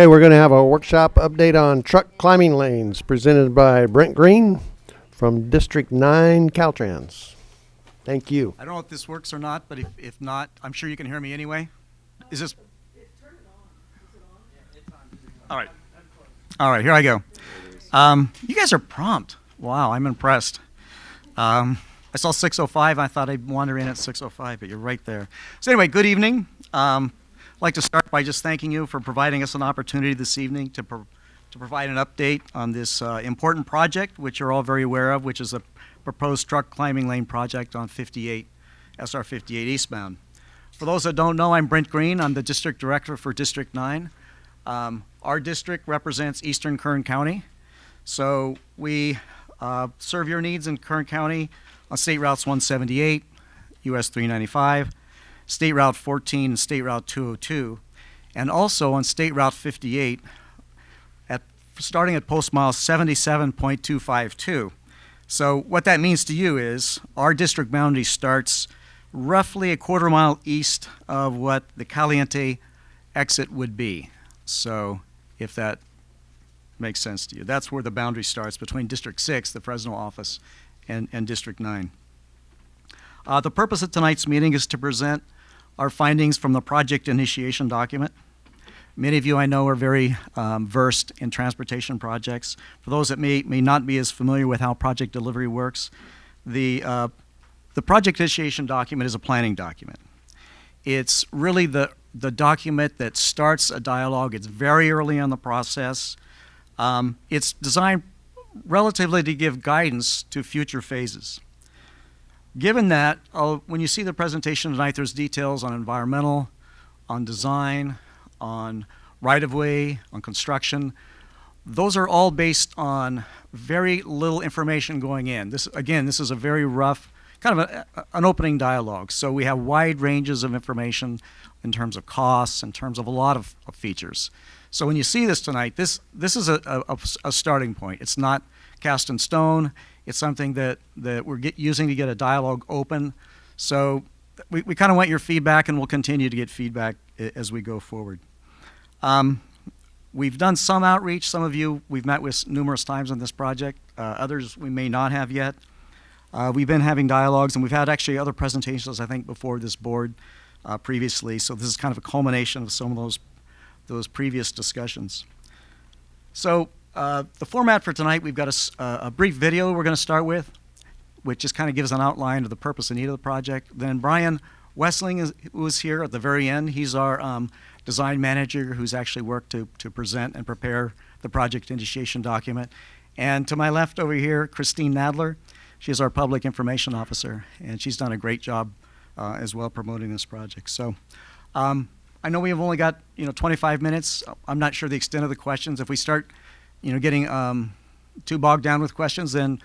Okay, we're going to have a workshop update on truck climbing lanes presented by Brent Green from District 9 Caltrans. Thank you. I don't know if this works or not, but if, if not, I'm sure you can hear me anyway. Is this? All right. All right, here I go. Um, you guys are prompt. Wow, I'm impressed. Um, I saw 605. I thought I'd wander in at 605, but you're right there. So anyway, good evening. Um, I'd like to start by just thanking you for providing us an opportunity this evening to, pro to provide an update on this uh, important project, which you're all very aware of, which is a proposed truck climbing lane project on 58, SR 58 eastbound. For those that don't know, I'm Brent Green. I'm the district director for District 9. Um, our district represents Eastern Kern County. So we uh, serve your needs in Kern County on State Routes 178, US 395, State Route 14 and State Route 202, and also on State Route 58 at starting at post mile 77.252. So what that means to you is our district boundary starts roughly a quarter mile east of what the Caliente exit would be. So if that makes sense to you. That's where the boundary starts between District 6, the Fresno office, and, and District 9. Uh, the purpose of tonight's meeting is to present our findings from the project initiation document. Many of you I know are very um, versed in transportation projects. For those that may, may not be as familiar with how project delivery works, the, uh, the project initiation document is a planning document. It's really the, the document that starts a dialogue. It's very early in the process. Um, it's designed relatively to give guidance to future phases. Given that, when you see the presentation tonight, there's details on environmental, on design, on right-of-way, on construction. Those are all based on very little information going in. This, again, this is a very rough, kind of a, an opening dialogue. So we have wide ranges of information in terms of costs, in terms of a lot of, of features. So when you see this tonight, this, this is a, a, a starting point. It's not cast in stone. It's something that, that we're get, using to get a dialogue open. So we, we kind of want your feedback, and we'll continue to get feedback as we go forward. Um, we've done some outreach. Some of you we've met with numerous times on this project. Uh, others we may not have yet. Uh, we've been having dialogues, and we've had actually other presentations, I think, before this board uh, previously. So this is kind of a culmination of some of those, those previous discussions. So uh, the format for tonight, we've got a, a brief video we're going to start with, which just kind of gives an outline of the purpose and need of the project. Then Brian Wessling is, was here at the very end. He's our um, design manager who's actually worked to, to present and prepare the project initiation document. And to my left over here, Christine Nadler. She's our public information officer, and she's done a great job uh, as well promoting this project. So um, I know we have only got you know 25 minutes. I'm not sure the extent of the questions. If we start you know, getting um, too bogged down with questions, then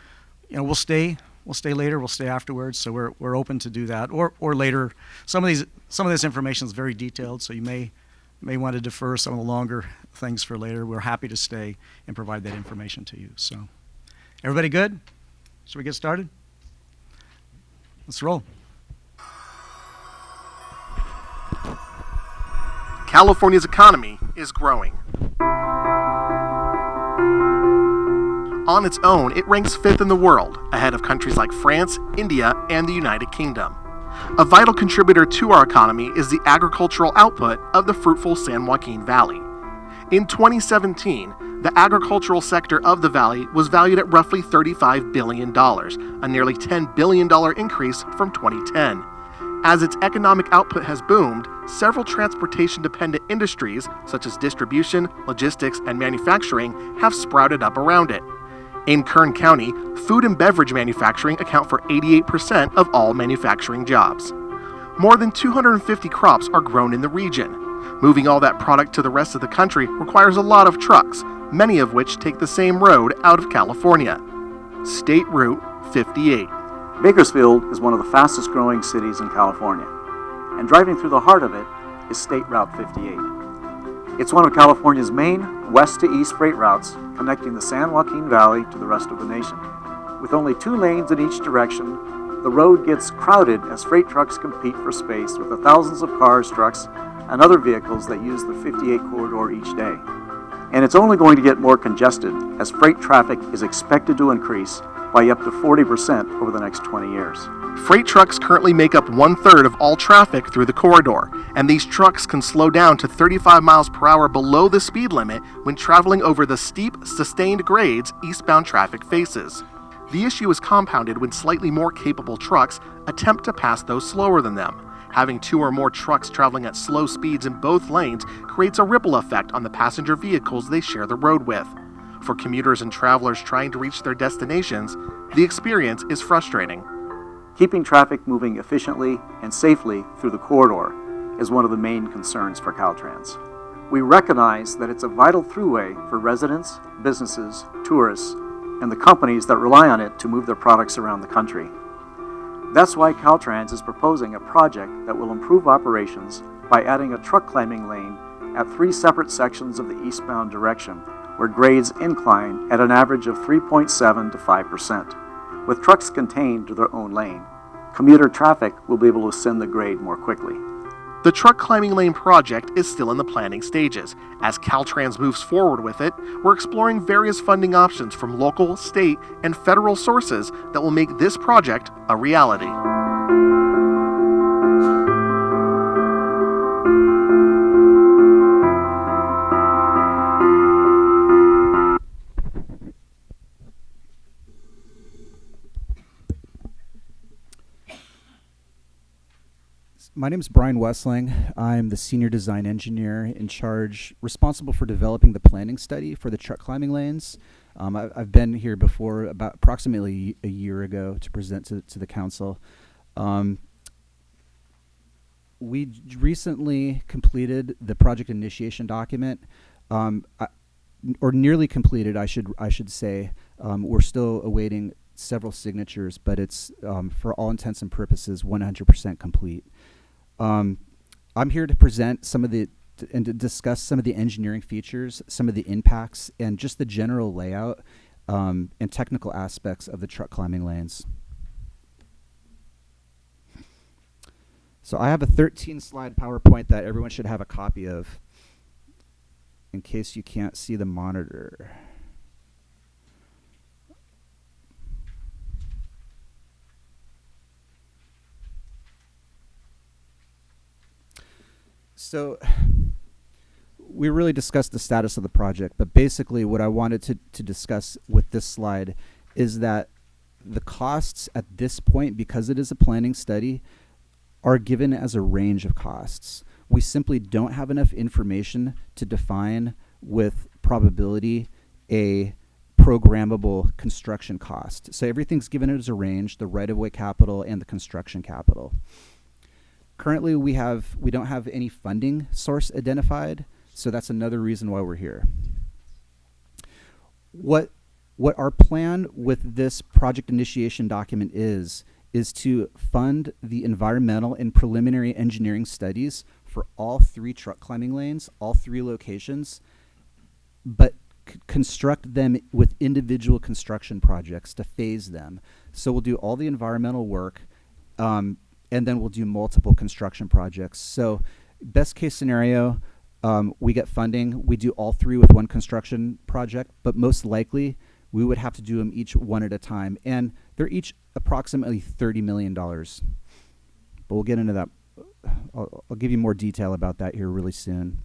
you know we'll stay. We'll stay later. We'll stay afterwards. So we're we're open to do that, or or later. Some of these some of this information is very detailed, so you may may want to defer some of the longer things for later. We're happy to stay and provide that information to you. So, everybody good? Should we get started? Let's roll. California's economy is growing. On its own, it ranks fifth in the world, ahead of countries like France, India, and the United Kingdom. A vital contributor to our economy is the agricultural output of the fruitful San Joaquin Valley. In 2017, the agricultural sector of the valley was valued at roughly $35 billion, a nearly $10 billion increase from 2010. As its economic output has boomed, several transportation dependent industries, such as distribution, logistics, and manufacturing, have sprouted up around it. In Kern County, food and beverage manufacturing account for 88% of all manufacturing jobs. More than 250 crops are grown in the region. Moving all that product to the rest of the country requires a lot of trucks, many of which take the same road out of California. State Route 58. Bakersfield is one of the fastest growing cities in California, and driving through the heart of it is State Route 58. It's one of California's main west to east freight routes connecting the San Joaquin Valley to the rest of the nation. With only two lanes in each direction, the road gets crowded as freight trucks compete for space with the thousands of cars, trucks, and other vehicles that use the 58 corridor each day. And it's only going to get more congested as freight traffic is expected to increase by up to 40% over the next 20 years. Freight trucks currently make up one third of all traffic through the corridor, and these trucks can slow down to 35 miles per hour below the speed limit when traveling over the steep, sustained grades eastbound traffic faces. The issue is compounded when slightly more capable trucks attempt to pass those slower than them. Having two or more trucks traveling at slow speeds in both lanes creates a ripple effect on the passenger vehicles they share the road with. For commuters and travelers trying to reach their destinations, the experience is frustrating. Keeping traffic moving efficiently and safely through the corridor is one of the main concerns for Caltrans. We recognize that it's a vital throughway for residents, businesses, tourists, and the companies that rely on it to move their products around the country. That's why Caltrans is proposing a project that will improve operations by adding a truck climbing lane at three separate sections of the eastbound direction, where grades incline at an average of 3.7 to 5%. With trucks contained to their own lane, commuter traffic will be able to ascend the grade more quickly. The truck climbing lane project is still in the planning stages. As Caltrans moves forward with it, we're exploring various funding options from local, state, and federal sources that will make this project a reality. My name is Brian Westling. I'm the senior design engineer in charge, responsible for developing the planning study for the truck climbing lanes. Um, I, have been here before about approximately a year ago to present to, to the council. Um, we recently completed the project initiation document, um, I, or nearly completed, I should I should say. Um, we're still awaiting several signatures, but it's um, for all intents and purposes 100% complete. Um, I'm here to present some of the and to discuss some of the engineering features, some of the impacts, and just the general layout um, and technical aspects of the truck climbing lanes. So I have a 13 slide PowerPoint that everyone should have a copy of in case you can't see the monitor. So we really discussed the status of the project, but basically what I wanted to, to discuss with this slide is that the costs at this point, because it is a planning study, are given as a range of costs. We simply don't have enough information to define with probability a programmable construction cost. So everything's given as a range, the right-of-way capital and the construction capital. Currently, we have we don't have any funding source identified, so that's another reason why we're here. What what our plan with this project initiation document is is to fund the environmental and preliminary engineering studies for all three truck climbing lanes, all three locations, but construct them with individual construction projects to phase them. So we'll do all the environmental work, um, and then we'll do multiple construction projects. So best case scenario, um, we get funding, we do all three with one construction project, but most likely we would have to do them each one at a time. And they're each approximately $30 million. But we'll get into that. I'll, I'll give you more detail about that here really soon.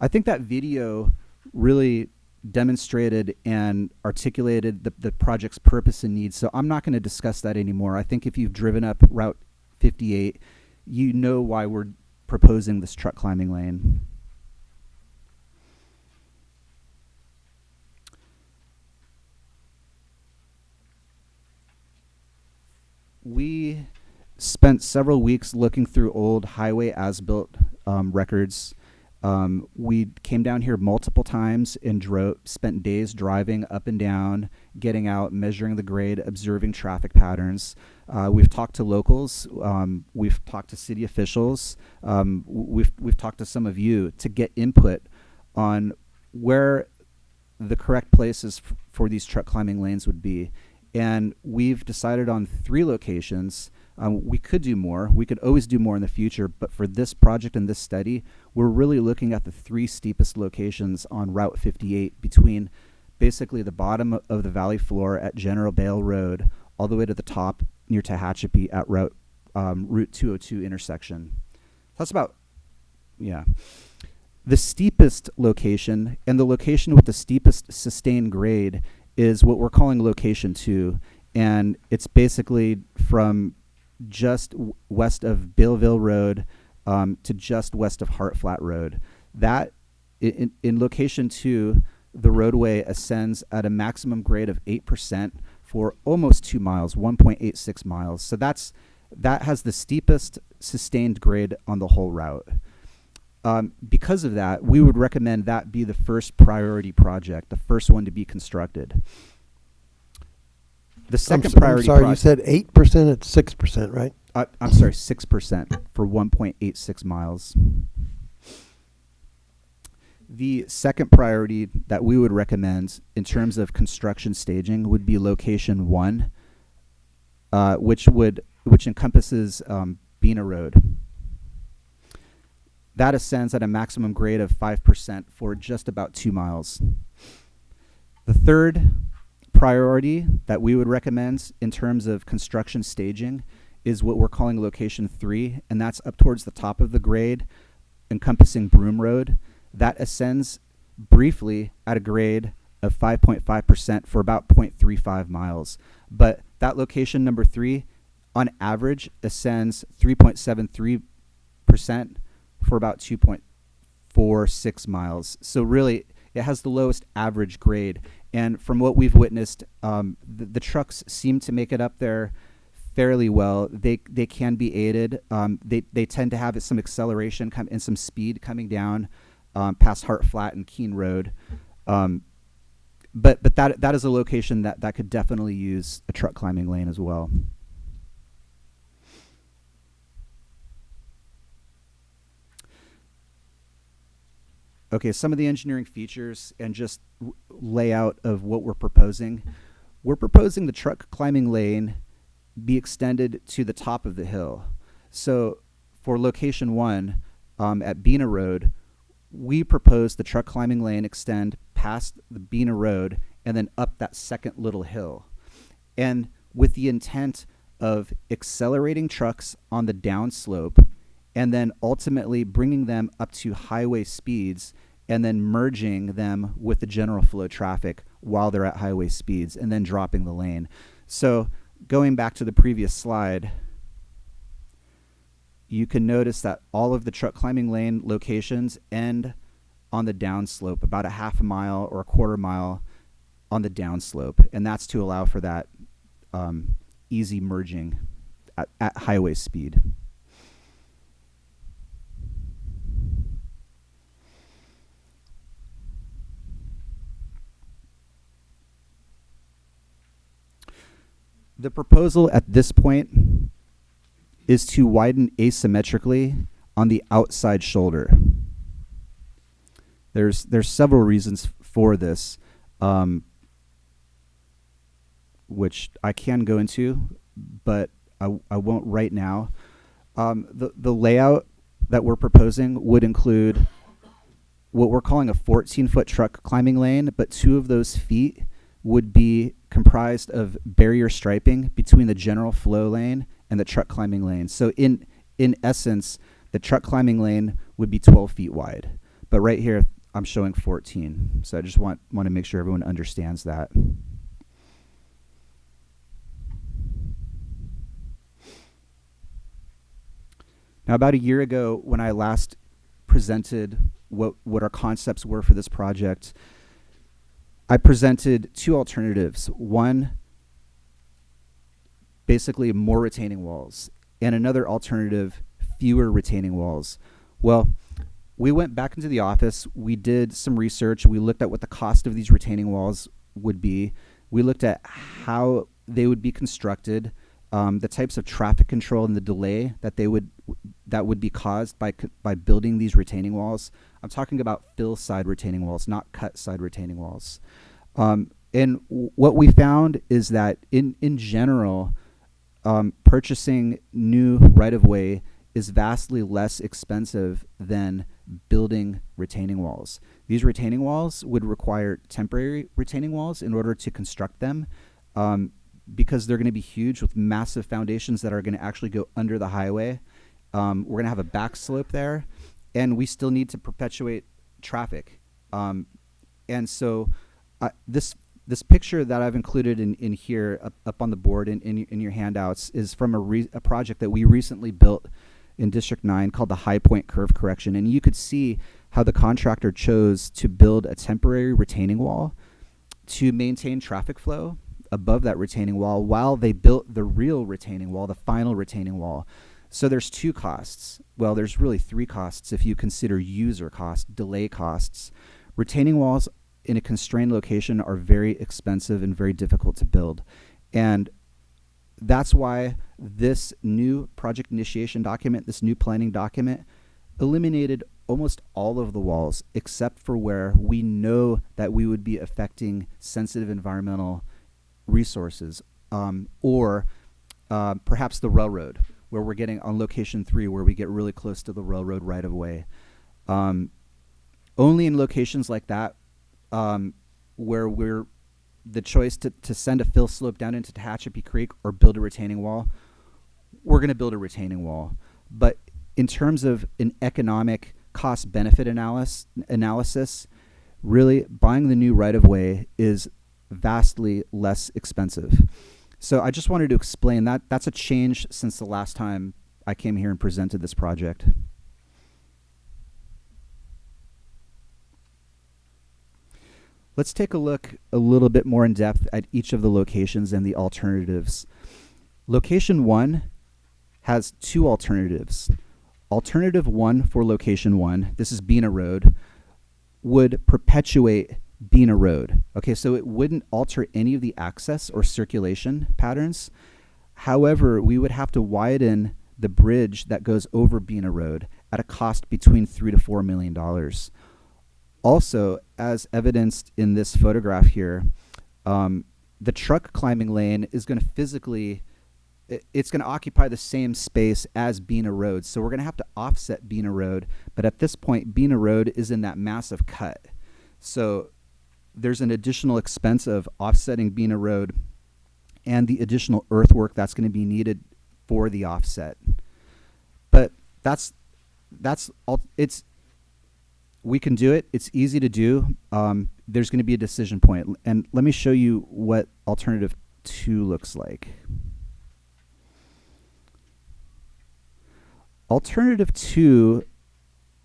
I think that video really demonstrated and articulated the, the project's purpose and needs. So I'm not going to discuss that anymore. I think if you've driven up Route 58, you know why we're proposing this truck climbing lane. We spent several weeks looking through old highway as-built um, records um, we came down here multiple times and drove, spent days driving up and down, getting out, measuring the grade, observing traffic patterns. Uh, we've talked to locals, um, we've talked to city officials, um, we've, we've talked to some of you to get input on where the correct places for these truck climbing lanes would be. And we've decided on three locations Um, we could do more. We could always do more in the future, but for this project and this study, we're really looking at the three steepest locations on Route 58 between basically the bottom of the valley floor at General Beale Road all the way to the top near Tehachapi at Route um, Route 202 intersection. That's about, yeah. The steepest location and the location with the steepest sustained grade is what we're calling location two. And it's basically from just west of Bealville Road um, to just west of Hart Flat Road. That, in, in location two, the roadway ascends at a maximum grade of 8% for almost two miles, 1.86 miles. So that's that has the steepest sustained grade on the whole route. Um, because of that, we would recommend that be the first priority project, the first one to be constructed. The 2nd I'm, priority. I'm sorry, you said eight percent at six percent, right? uh, I'm sorry, six percent for 1.86 miles. The second priority that we would recommend in terms of construction staging would be location one, uh, which would which encompasses um, Bena Road. That ascends at a maximum grade of five percent for just about two miles. The third priority that we would recommend in terms of construction staging is what we're calling location three, and that's up towards the top of the grade, encompassing Broom Road. That ascends briefly at a grade of 5.5% for about 0.35 miles. But that location number three, on average, ascends 3.73% for about 2.46 miles. So really, it has the lowest average grade. And from what we've witnessed, um, the, the trucks seem to make it up there fairly well. They they can be aided. Um, they they tend to have some acceleration come and some speed coming down um, past Hart Flat and Keene Road. Um, but but that that is a location that that could definitely use a truck climbing lane as well. Okay, some of the engineering features and just layout of what we're proposing. We're proposing the truck climbing lane be extended to the top of the hill. So for location one um, at Bena Road, we propose the truck climbing lane extend past the Bena Road and then up that second little hill. And with the intent of accelerating trucks on the downslope and then ultimately bringing them up to highway speeds and then merging them with the general flow traffic while they're at highway speeds and then dropping the lane. So going back to the previous slide, you can notice that all of the truck climbing lane locations end on the downslope, about a half a mile or a quarter mile on the downslope, and that's to allow for that um, easy merging at, at highway speed. The proposal at this point is to widen asymmetrically on the outside shoulder. There's there's several reasons for this, um, which I can go into, but I, I won't right now. Um, the the layout that we're proposing would include what we're calling a 14 foot truck climbing lane, but two of those feet would be comprised of barrier striping between the general flow lane and the truck climbing lane. So in in essence, the truck climbing lane would be 12 feet wide. But right here, I'm showing 14. So I just want want to make sure everyone understands that. Now, about a year ago, when I last presented what what our concepts were for this project, I presented two alternatives. One, basically more retaining walls, and another alternative, fewer retaining walls. Well, we went back into the office, we did some research, we looked at what the cost of these retaining walls would be, we looked at how they would be constructed, um, the types of traffic control and the delay that they would that would be caused by by building these retaining walls. I'm talking about fill side retaining walls, not cut side retaining walls. Um, and what we found is that in in general, um, purchasing new right of way is vastly less expensive than building retaining walls. These retaining walls would require temporary retaining walls in order to construct them um, because they're going to be huge with massive foundations that are going to actually go under the highway. Um, we're going to have a back slope there, and we still need to perpetuate traffic. Um, and so uh, this this picture that I've included in, in here up, up on the board in, in, in your handouts is from a, a project that we recently built in District 9 called the High Point Curve Correction. And you could see how the contractor chose to build a temporary retaining wall to maintain traffic flow above that retaining wall while they built the real retaining wall, the final retaining wall. So there's two costs. Well, there's really three costs if you consider user costs, delay costs. Retaining walls in a constrained location are very expensive and very difficult to build. And that's why this new project initiation document, this new planning document, eliminated almost all of the walls except for where we know that we would be affecting sensitive environmental resources um, or uh, perhaps the railroad where we're getting on location three where we get really close to the railroad right of way. Um, only in locations like that um, where we're the choice to, to send a fill slope down into Tehachapi Creek or build a retaining wall, we're going to build a retaining wall. But in terms of an economic cost benefit analysis, analysis, really buying the new right of way is vastly less expensive. So I just wanted to explain that that's a change since the last time I came here and presented this project. Let's take a look a little bit more in depth at each of the locations and the alternatives. Location one has two alternatives. Alternative one for location one, this is Bena Road, would perpetuate Bena Road. Okay, so it wouldn't alter any of the access or circulation patterns. However, we would have to widen the bridge that goes over Bena Road at a cost between three to four million dollars. Also, as evidenced in this photograph here, um, the truck climbing lane is going to physically, it's going to occupy the same space as Bena Road. So we're going to have to offset Bena Road. But at this point, Bena Road is in that massive cut. So there's an additional expense of offsetting Bena Road and the additional earthwork that's going to be needed for the offset. But that's that's all it's we can do it. It's easy to do. Um, there's going to be a decision point. And let me show you what alternative two looks like. Alternative two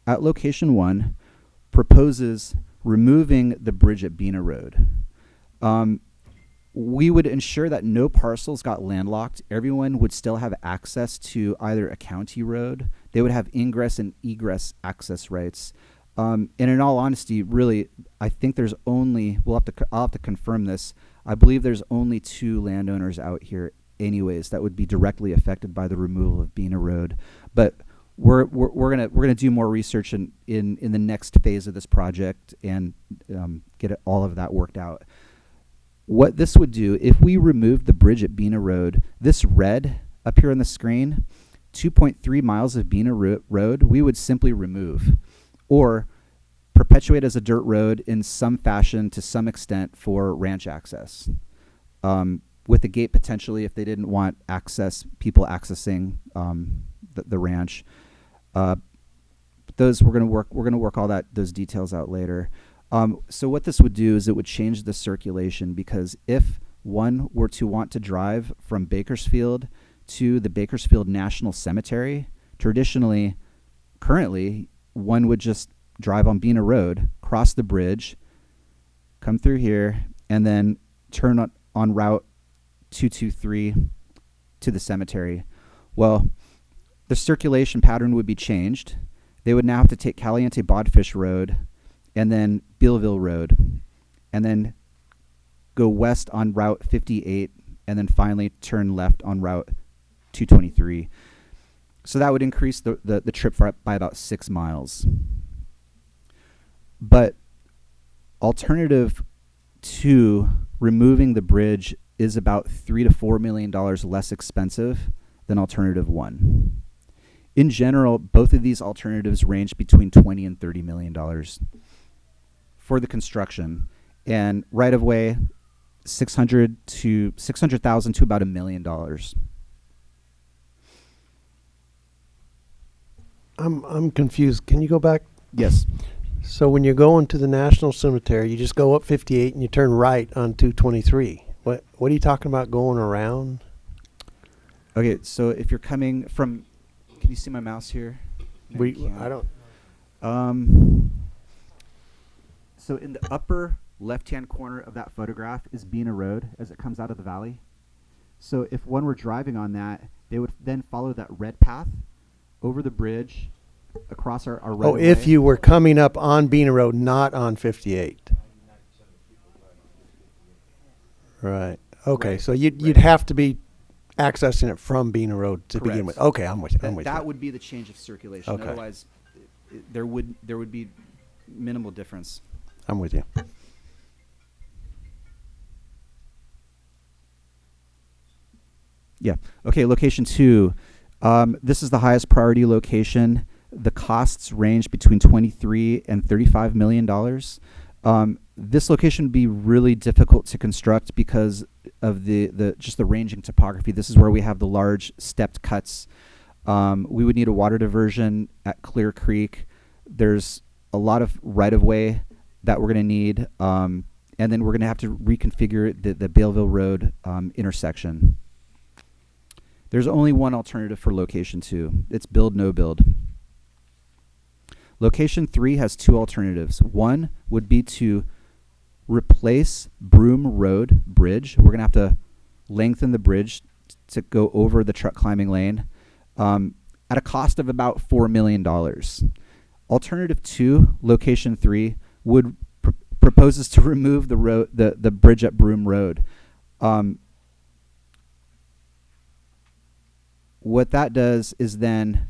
at location one proposes removing the bridge at Bena Road. Um, we would ensure that no parcels got landlocked. Everyone would still have access to either a county road. They would have ingress and egress access rights. Um, and in all honesty, really, I think there's only we'll have to I'll have to confirm this. I believe there's only two landowners out here, anyways, that would be directly affected by the removal of Bena Road. But we're we're, we're gonna we're gonna do more research in in in the next phase of this project and um, get it, all of that worked out. What this would do if we remove the bridge at Bena Road, this red up here on the screen, 2.3 miles of Bena Ro Road, we would simply remove or perpetuate as a dirt road in some fashion to some extent for ranch access. Um, with a gate potentially if they didn't want access, people accessing um, the, the, ranch. Uh, those we're gonna work. We're gonna work all that those details out later. Um, so what this would do is it would change the circulation because if one were to want to drive from Bakersfield to the Bakersfield National Cemetery, traditionally, currently one would just drive on Bena Road, cross the bridge, come through here, and then turn on, on Route 223 to the cemetery. Well, the circulation pattern would be changed. They would now have to take Caliente Bodfish Road and then Bealville Road, and then go west on Route 58, and then finally turn left on Route 223. So that would increase the, the, the trip by about six miles. But alternative to removing the bridge is about three to four million dollars less expensive than alternative one. In general, both of these alternatives range between 20 and 30 million dollars for the construction and right of way 600 to 600,000 to about a million dollars. I'm I'm confused. Can you go back? Yes. So when you're going to the National Cemetery, you just go up 58 and you turn right on 223. What what are you talking about going around? Okay, so if you're coming from can you see my mouse here? No, We. I don't Um, so in the upper left-hand corner of that photograph is Bena Road as it comes out of the valley. So if one were driving on that, they would then follow that red path over the bridge across our, our Oh, if you were coming up on Bena Road, not on 58. Right. Okay, Right, so you'd you'd have to be accessing it from Bena Road to begin Correct. with. Okay, I'm with you. I'm that, with that you. would be the change of circulation. Okay. Otherwise, i i there would there would be minimal difference. I'm with you. Yeah. Okay. Location two. Um, this is the highest priority location. The costs range between 23 and 35 million dollars. Um, this location would be really difficult to construct because of the, the just the ranging topography. This is where we have the large stepped cuts. Um, we would need a water diversion at Clear Creek. There's a lot of right of way that we're going to need, um, and then we're going to have to reconfigure the, the Bealville Road um, intersection. There's only one alternative for location two. It's build no build. Location three has two alternatives. One would be to replace Broom Road Bridge. We're gonna have to lengthen the bridge to go over the truck climbing lane um, at a cost of about four million dollars. Alternative two, location three, would pr- proposes to remove the road, the the bridge at Broom Road. Um, what that does is then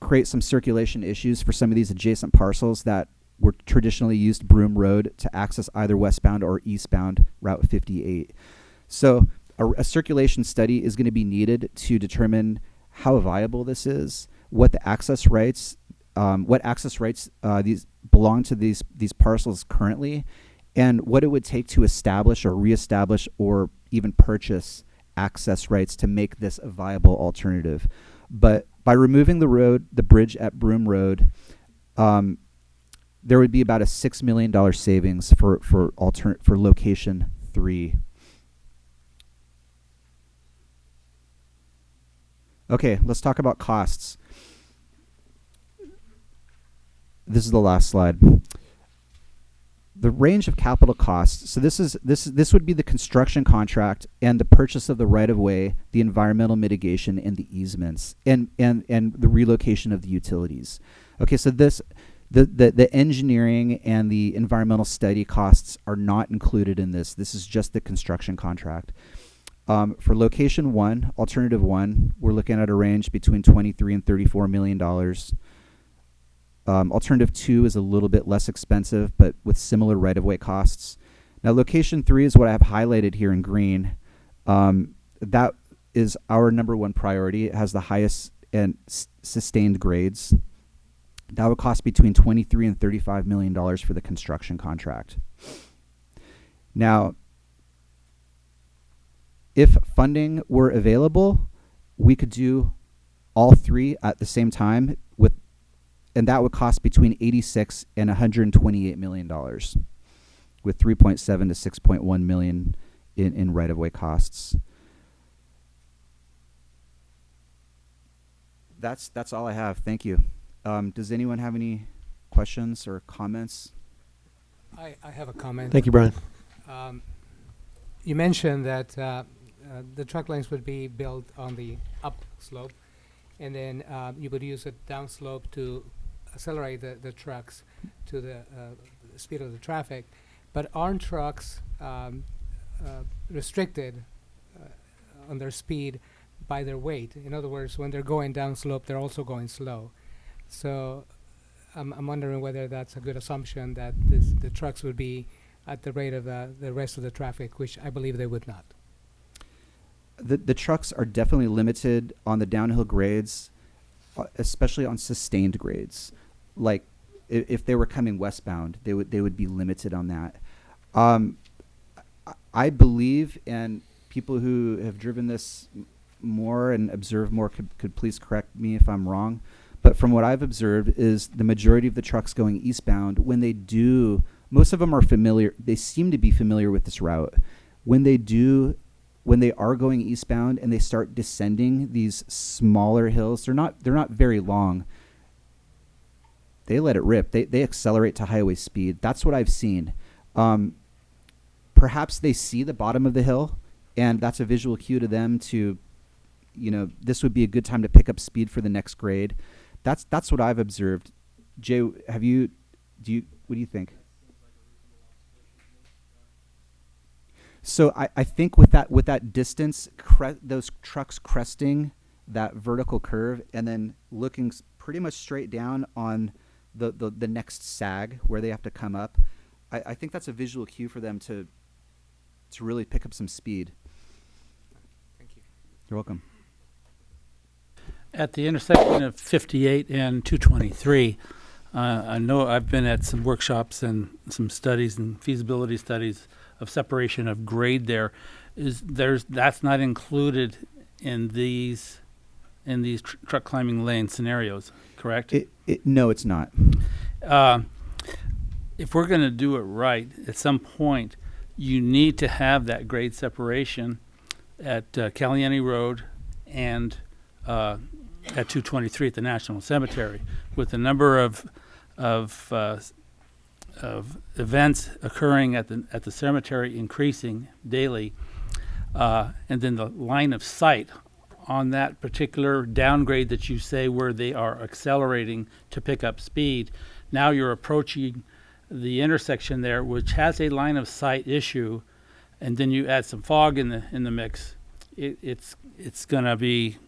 create some circulation issues for some of these adjacent parcels that were traditionally used Broom Road to access either westbound or eastbound Route 58. So a, a circulation study is going to be needed to determine how viable this is, what the access rights, um, what access rights uh, these belong to these these parcels currently, and what it would take to establish or reestablish or even purchase access rights to make this a viable alternative. But by removing the road, the bridge at Broom Road, um, there would be about a six million dollar savings for for for location three. Okay, let's talk about costs. This is the last slide. The range of capital costs. So this is this this would be the construction contract and the purchase of the right of way, the environmental mitigation, and the easements, and and and the relocation of the utilities. Okay, so this the, the the engineering and the environmental study costs are not included in this. This is just the construction contract. Um, for location one, alternative one, we're looking at a range between 23 and 34 million dollars. Um, alternative two is a little bit less expensive, but with similar right of way costs. Now, location three is what I have highlighted here in green. Um, that is our number one priority. It has the highest and sustained grades. That would cost between 23 and 35 million dollars for the construction contract. Now, if funding were available, we could do all three at the same time and that would cost between 86 and 128 million dollars with 3.7 to 6.1 million in, in right-of-way costs. That's that's all I have. Thank you. Um, does anyone have any questions or comments? I, I have a comment. Thank you, Brian. Um, you mentioned that uh, uh, the truck lanes would be built on the up slope, and then uh, you would use a down slope to accelerate the, the trucks to the uh, speed of the traffic. But aren't trucks um, uh, restricted uh, on their speed by their weight? In other words, when they're going down slope, they're also going slow. So I'm, I'm wondering whether that's a good assumption that this, the trucks would be at the rate of uh, the rest of the traffic, which I believe they would not. the the trucks are definitely limited on the downhill grades, especially on sustained grades. Like i- if they were coming westbound, they would they would be limited on that. Um, I- I believe, and people who have driven this more and observed more could, could please correct me if I'm wrong. But from what I've observed, is the majority of the trucks going eastbound when they do, most of them are familiar. They seem to be familiar with this route. When they do, when they are going eastbound and they start descending these smaller hills, they're not they're not very long. They let it rip. They they accelerate to highway speed. That's what I've seen. Um, perhaps they see the bottom of the hill, and that's a visual cue to them to, you know, this would be a good time to pick up speed for the next grade. That's that's what I've observed. Jay, have you? Do you? What do you think? So I, I think with that with that distance, those trucks cresting that vertical curve and then looking pretty much straight down on the, the, the next sag where they have to come up, I, I think that's a visual cue for them to to really pick up some speed. Thank you. You're welcome. At the intersection of 58 and 223, uh, I know I've been at some workshops and some studies and feasibility studies of separation of grade there. Is there's that's not included in these in these tr- truck climbing lane scenarios, correct? It, it, no, it's not. uh, if we're going to do it right, at some point, you need to have that grade separation at uh, Caliente Road and uh, at 223 at the National Cemetery, with the number of of uh, of events occurring at the at the cemetery increasing daily, uh, and then the line of sight on that particular downgrade that you say where they are accelerating to pick up speed. Now you're approaching the intersection there, which has a line of sight issue, and then you add some fog in the in the mix. It, it's it's going to be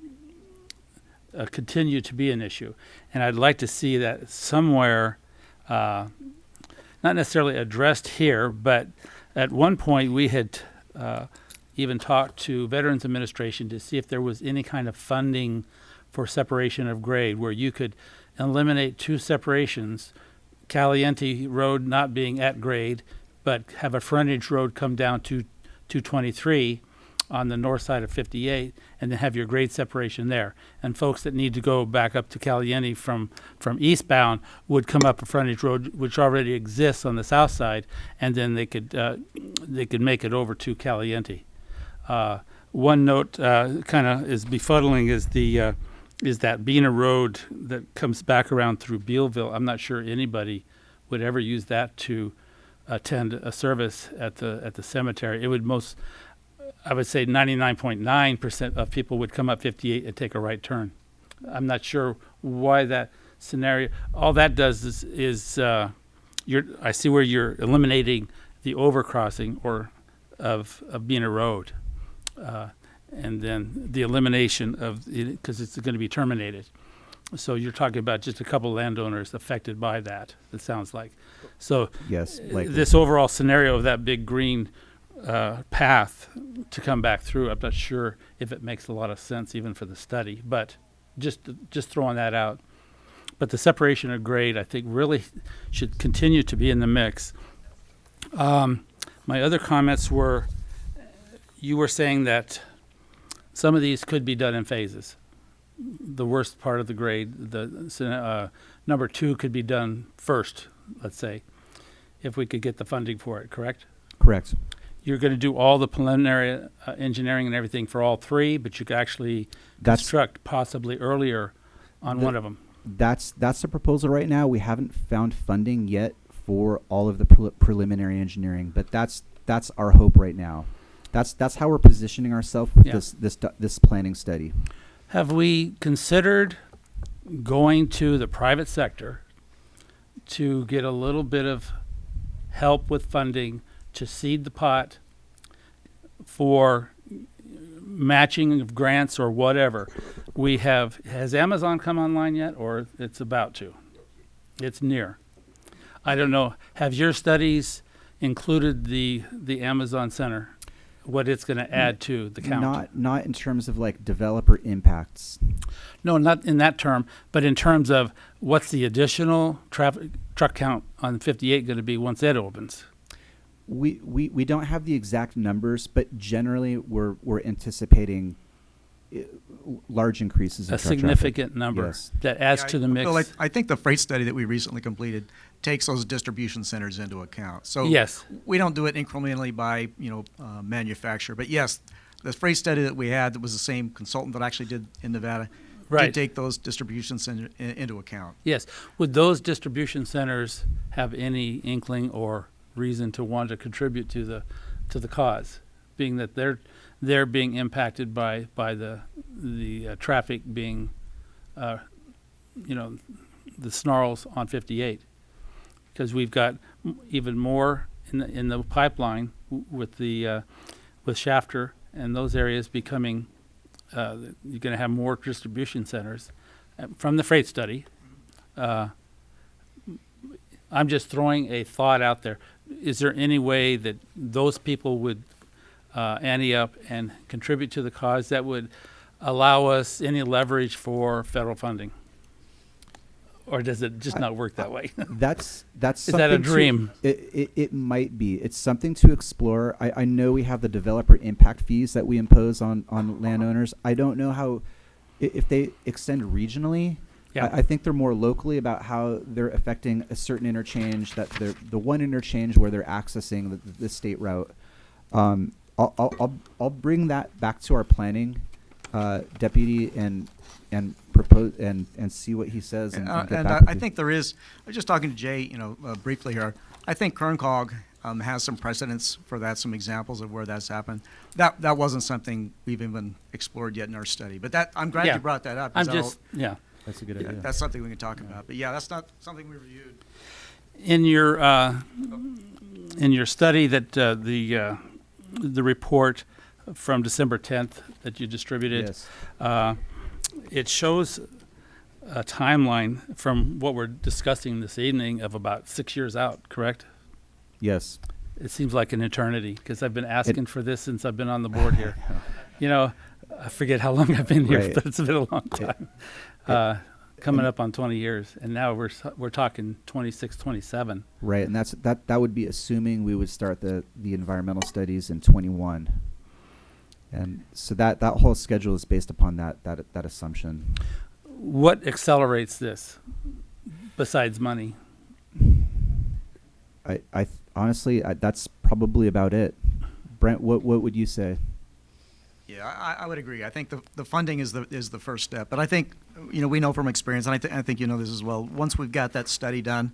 uh, continue to be an issue, and I'd like to see that somewhere, uh, not necessarily addressed here, but at one point we had uh, even talked to Veterans Administration to see if there was any kind of funding for separation of grade where you could eliminate two separations, Caliente Road not being at grade, but have a frontage road come down to 223 on the north side of 58 and then have your grade separation there. And folks that need to go back up to Caliente from, from eastbound would come up a frontage road which already exists on the south side and then they could, uh, they could make it over to Caliente. Uh, one note uh, kind of is befuddling is the uh, is that Bena Road that comes back around through Bealville. I'm not sure anybody would ever use that to attend a service at the at the cemetery. It would most I would say 99.9% of people would come up 58 and take a right turn. I'm not sure why that scenario. All that does is, is uh, you're, I see where you're eliminating the overcrossing or of, of Bena Road. Uh, and then the elimination of, because it's going to be terminated. So you're talking about just a couple landowners affected by that, it sounds like. So Yes, uh, like this overall scenario of that big green uh, path to come back through, I'm not sure if it makes a lot of sense even for the study, but just just throwing that out. But the separation of grade, I think, really should continue to be in the mix. Um, my other comments were, you were saying that some of these could be done in phases. The worst part of the grade, the uh, number two could be done first, let's say, if we could get the funding for it, correct? correct. You're going to do all the preliminary uh, engineering and everything for all three, but you could actually That's construct possibly earlier on The- one of them. that's that's the proposal right now. We haven't found funding yet for all of the pre- preliminary engineering, but that's that's our hope right now. That's that's how we're positioning ourselves with Yeah. this this this planning study. Have we considered going to the private sector to get a little bit of help with funding to seed the pot for matching of grants or whatever? We have, has Amazon come online yet or it's about to? It's near. I don't know. Have your studies included the, the Amazon Center what it's going to add to the count. Not not in terms of like developer impacts. No, not in that term, but in terms of what's the additional traffic truck count on 58 going to be once it opens? We, we we don't have the exact numbers, but generally we're we're anticipating large increases in A truck traffic. significant number Yes. that adds Yeah, to the I- mix. Bill, I, I think the freight study that we recently completed takes those distribution centers into account. So Yes. we don't do it incrementally by you know uh, manufacturer, but yes, the freight study that we had that was the same consultant that actually did in Nevada Right. did take those distribution center in, into account. Yes. Would those distribution centers have any inkling or reason to want to contribute to the to the cause, being that they're they're being impacted by by the the uh, traffic being, uh, you know, the snarls on 58, because we've got even more in the in the pipeline with the uh, with Shafter and those areas becoming. Uh, you're going to have more distribution centers uh, from the freight study. Uh, I'm just throwing a thought out there. Is there any way that those people would uh, ante up and contribute to the cause that would allow us any leverage for federal funding? Or does it just not work that way? That's that's Is that a something to- dream? it, it it might be. It's something to explore. I, I know we have the developer impact fees that we impose on on landowners. I don't know how if they extend regionally. Yeah. I, I think they're more locally about how they're affecting a certain interchange that they're the one interchange where they're accessing the, the state route. Um, I'll I'll I'll bring that back to our planning uh, deputy and and propose and and see what he says and, And, uh, and get and back I, I think there is. I was just talking to Jay, you know, uh, briefly here. I think Kerncog um, has some precedents for that, some examples of where that's happened. That that wasn't something we've even explored yet in our study. But that I'm glad Yeah. you brought that up. I'm 'cause that'll- just, yeah. that's a good yeah, idea. that's something we can talk about. But yeah, that's not something we reviewed. In your uh, in your study that uh, the uh, the report from December 10th that you distributed, Yes. uh, it shows a timeline from what we're discussing this evening of about six years out. Correct? Yes. It seems like an eternity because I've been asking for this since I've been on the board here. you know, I forget how long I've been here, Right. but it's been a long time. Uh, coming up on 20 years, and now we're we're talking 26, 27. Right, and that's that. That would be assuming we would start the the environmental studies in twenty one. And so that that whole schedule is based upon that that that assumption. What accelerates this besides money? I I th- honestly I, that's probably about it. Brent, what what would you say? Yeah, I, I would agree. I think the, the funding is the is the first step. But I think you know we know from experience, and I, th- I think you know this as well. Once we've got that study done,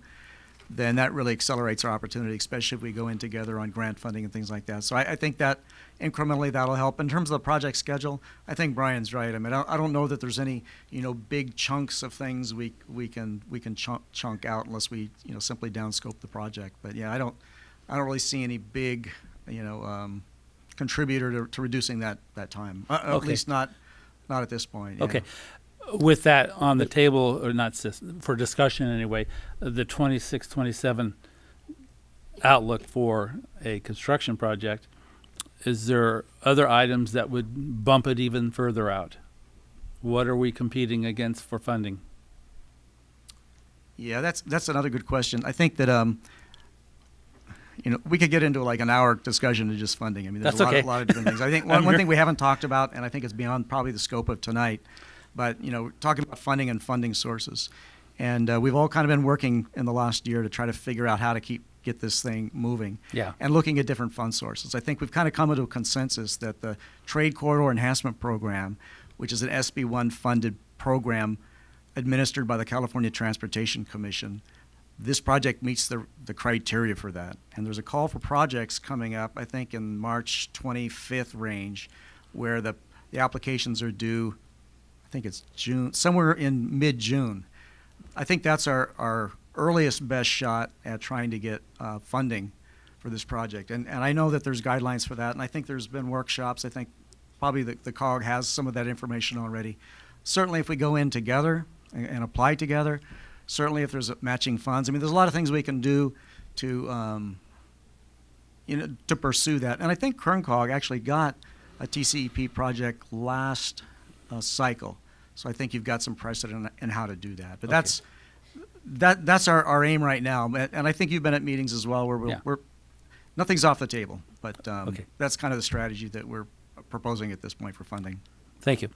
then that really accelerates our opportunity, especially if we go in together on grant funding and things like that. So I, I think that incrementally that'll help. In terms of the project schedule, I think Brian's right. I mean, I, I don't know that there's any you know big chunks of things we we can we can chunk, chunk out unless we you know simply downscope the project. But yeah, I don't I don't really see any big you know um, contributor to, to reducing that that time. Uh, At least not not at this point. yeah. With that on the table, or not for discussion anyway, the 26, 27 outlook for a construction project, is there other items that would bump it even further out? What are we competing against for funding? Yeah, that's that's another good question. I think that um, you know, we could get into like an hour discussion of just funding. I mean, there's That's a lot, okay. of, lot of different things. I think one, one thing we haven't talked about, and I think it's beyond probably the scope of tonight, but you know, talking about funding and funding sources, and uh, we've all kind of been working in the last year to try to figure out how to keep get this thing moving. Yeah. And looking at different fund sources. I think we've kind of come to a consensus that the Trade Corridor Enhancement Program, which is an SB1 funded program administered by the California Transportation Commission, this project meets the, the criteria for that. And there's a call for projects coming up, I think in March 25th range, where the, the applications are due, think it's June, somewhere in mid-June. I think that's our, our earliest best shot at trying to get uh, funding for this project. And, and I know that there's guidelines for that, and I think there's been workshops. I think probably the, the COG has some of that information already. Certainly, if we go in together and, and apply together, certainly if there's matching funds, I mean, there's a lot of things we can do to, um, you know, to pursue that. And I think Kerncog actually got a TCEP project last uh, cycle. So I think you've got some precedent in how to do that. But that's that that's our, our aim right now. And and I think you've been at meetings as well where we're, Yeah. we're nothing's off the table. But um, Okay. that's kind of the strategy that we're proposing at this point for funding. Thank you.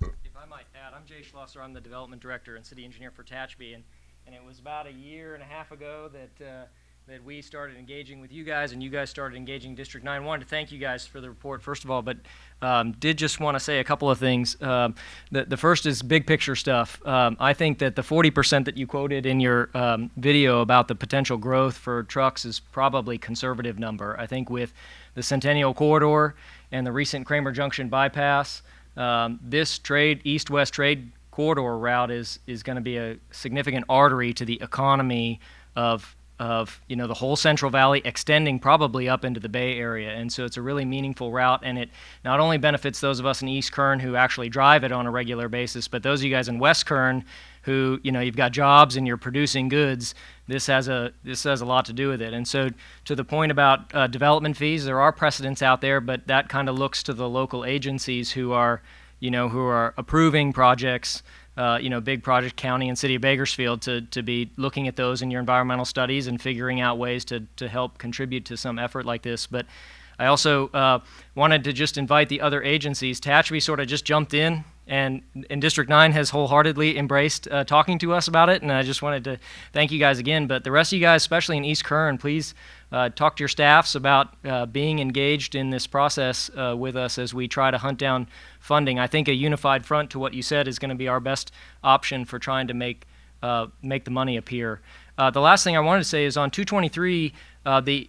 If I might add, I'm Jay Schlosser. I'm the development director and city engineer for Tehachapi, and, and it was about a year and a half ago that uh, that we started engaging with you guys, and you guys started engaging District 9. I Wanted to thank you guys for the report, first of all, but um, did just want to say a couple of things. Um, the, the first is big picture stuff. Um, I think that the 40% that you quoted in your um, video about the potential growth for trucks is probably conservative number. I think with the Centennial Corridor and the recent Kramer Junction bypass, um, this trade east-west trade corridor route is is going to be a significant artery to the economy of of you know the whole Central Valley, extending probably up into the Bay Area, and so it's a really meaningful route, and it not only benefits those of us in East Kern who actually drive it on a regular basis, but those of you guys in West Kern who you know you've got jobs and you're producing goods. This has a this has a lot to do with it, and so to the point about uh, development fees, there are precedents out there, but that kind of looks to the local agencies who are you know who are approving projects uh, you know, big project county and city of Bakersfield to, to be looking at those in your environmental studies and figuring out ways to, to help contribute to some effort like this. But I also uh, wanted to just invite the other agencies. Tehachapi sort of just jumped in, and, and District 9 has wholeheartedly embraced uh, talking to us about it. And I just wanted to thank you guys again. But the rest of you guys, especially in East Kern, please uh, talk to your staffs about uh, being engaged in this process uh, with us as we try to hunt down funding. I think a unified front to what you said is going to be our best option for trying to make uh, make the money appear. Uh, the last thing I wanted to say is on 223, uh, the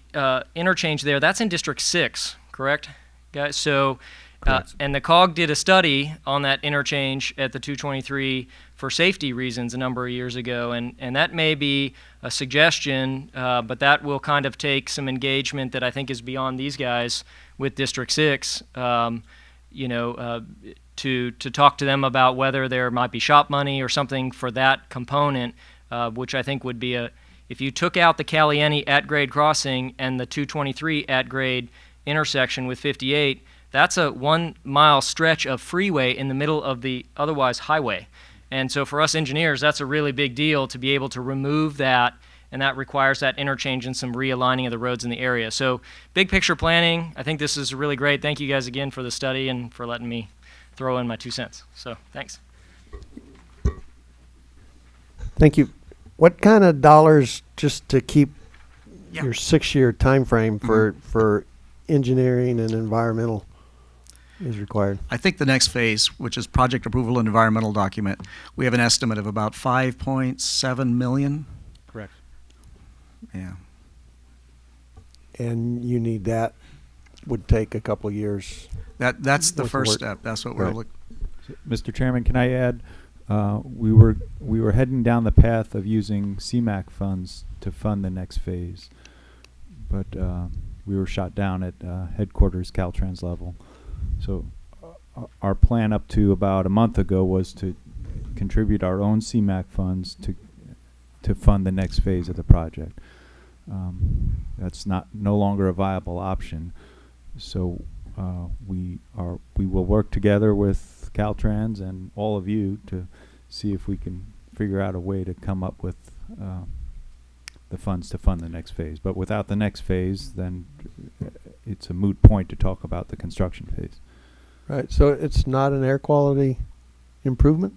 interchange there, that's in District 6, correct? Guys, so, uh, and the COG did a study on that interchange at the 223 for safety reasons a number of years ago, and, and that may be a suggestion, uh, but that will kind of take some engagement that I think is beyond these guys with District 6. Um, you know, uh, to to talk to them about whether there might be shop money or something for that component, uh, which I think would be a if you took out the Caliente at grade crossing and the 223 at grade intersection with 58, that's a one mile stretch of freeway in the middle of the otherwise highway. And so for us engineers, that's a really big deal to be able to remove that and that requires that interchange and some realigning of the roads in the area. So, big picture planning, I think this is really great. Thank you guys again for the study and for letting me throw in my two cents. So, thanks. Thank you. What kind of dollars just to keep Yeah. your six-year time frame for mm-hmm. for engineering and environmental is required? I think the next phase, which is project approval and environmental document, we have an estimate of about 5.7 million. Correct. Yeah. And you need that would take a couple years. That that's the With the first work. step. That's what we're looking. Mr. Chairman, can I add, uh, we were, we were heading down the path of using CMAQ funds to fund the next phase. But, uh, we were shot down at, uh, headquarters Caltrans level. So, uh, our plan up to about a month ago was to contribute our own CMAQ funds to, to fund the next phase of the project. Um, that's not, no longer a viable option. So, uh, we are, we will work together with Caltrans and all of you to see if we can figure out a way to come up with, uh, the funds to fund the next phase. But without the next phase, then uh, it's a moot point to talk about the construction phase. Right. So it's not an air quality improvement.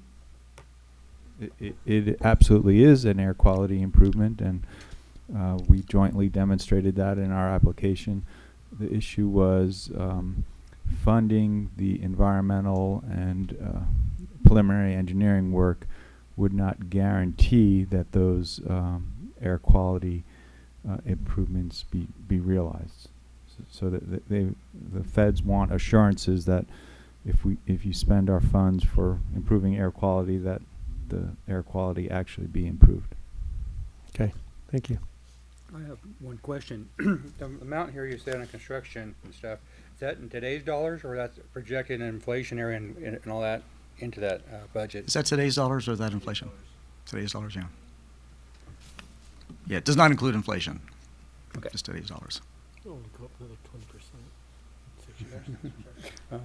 It, it, it absolutely is an air quality improvement, and uh, we jointly demonstrated that in our application. The issue was um, funding the environmental and uh, preliminary engineering work would not guarantee that those um, air quality uh, improvements be, be realized. So, so that that they, the feds want assurances that if we, if you spend our funds for improving air quality, that the air quality actually be improved. Okay. Thank you. I have one question. The amount here you said on construction and stuff, is that in today's dollars or that's projected in inflationary and, and and all that into that uh, budget? Is that today's dollars or is that inflation? Today's dollars, yeah. Yeah, it does not include inflation. Okay. Just today's dollars.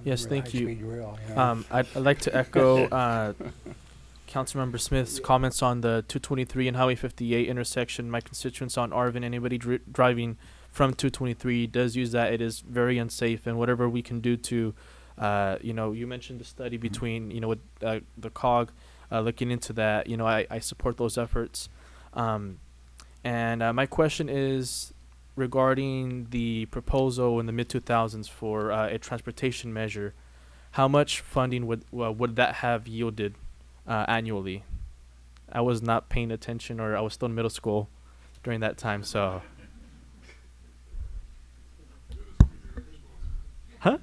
Yes, thank you. Um, I'd, I'd like to echo uh, Councilmember Smith's comments on the 223 and Highway 58 intersection. My constituents on Arvin, anybody dri- driving from 223 does use that. It is very unsafe, and whatever we can do to, uh, you know, you mentioned the study between, you know, with uh, the COG uh, looking into that. You know, I, I support those efforts. Um, and uh, my question is regarding the proposal in the mid 2000s for uh, a transportation measure how much funding would well, would that have yielded uh, annually? I was not paying attention, or I was still in middle school during that time. So, huh?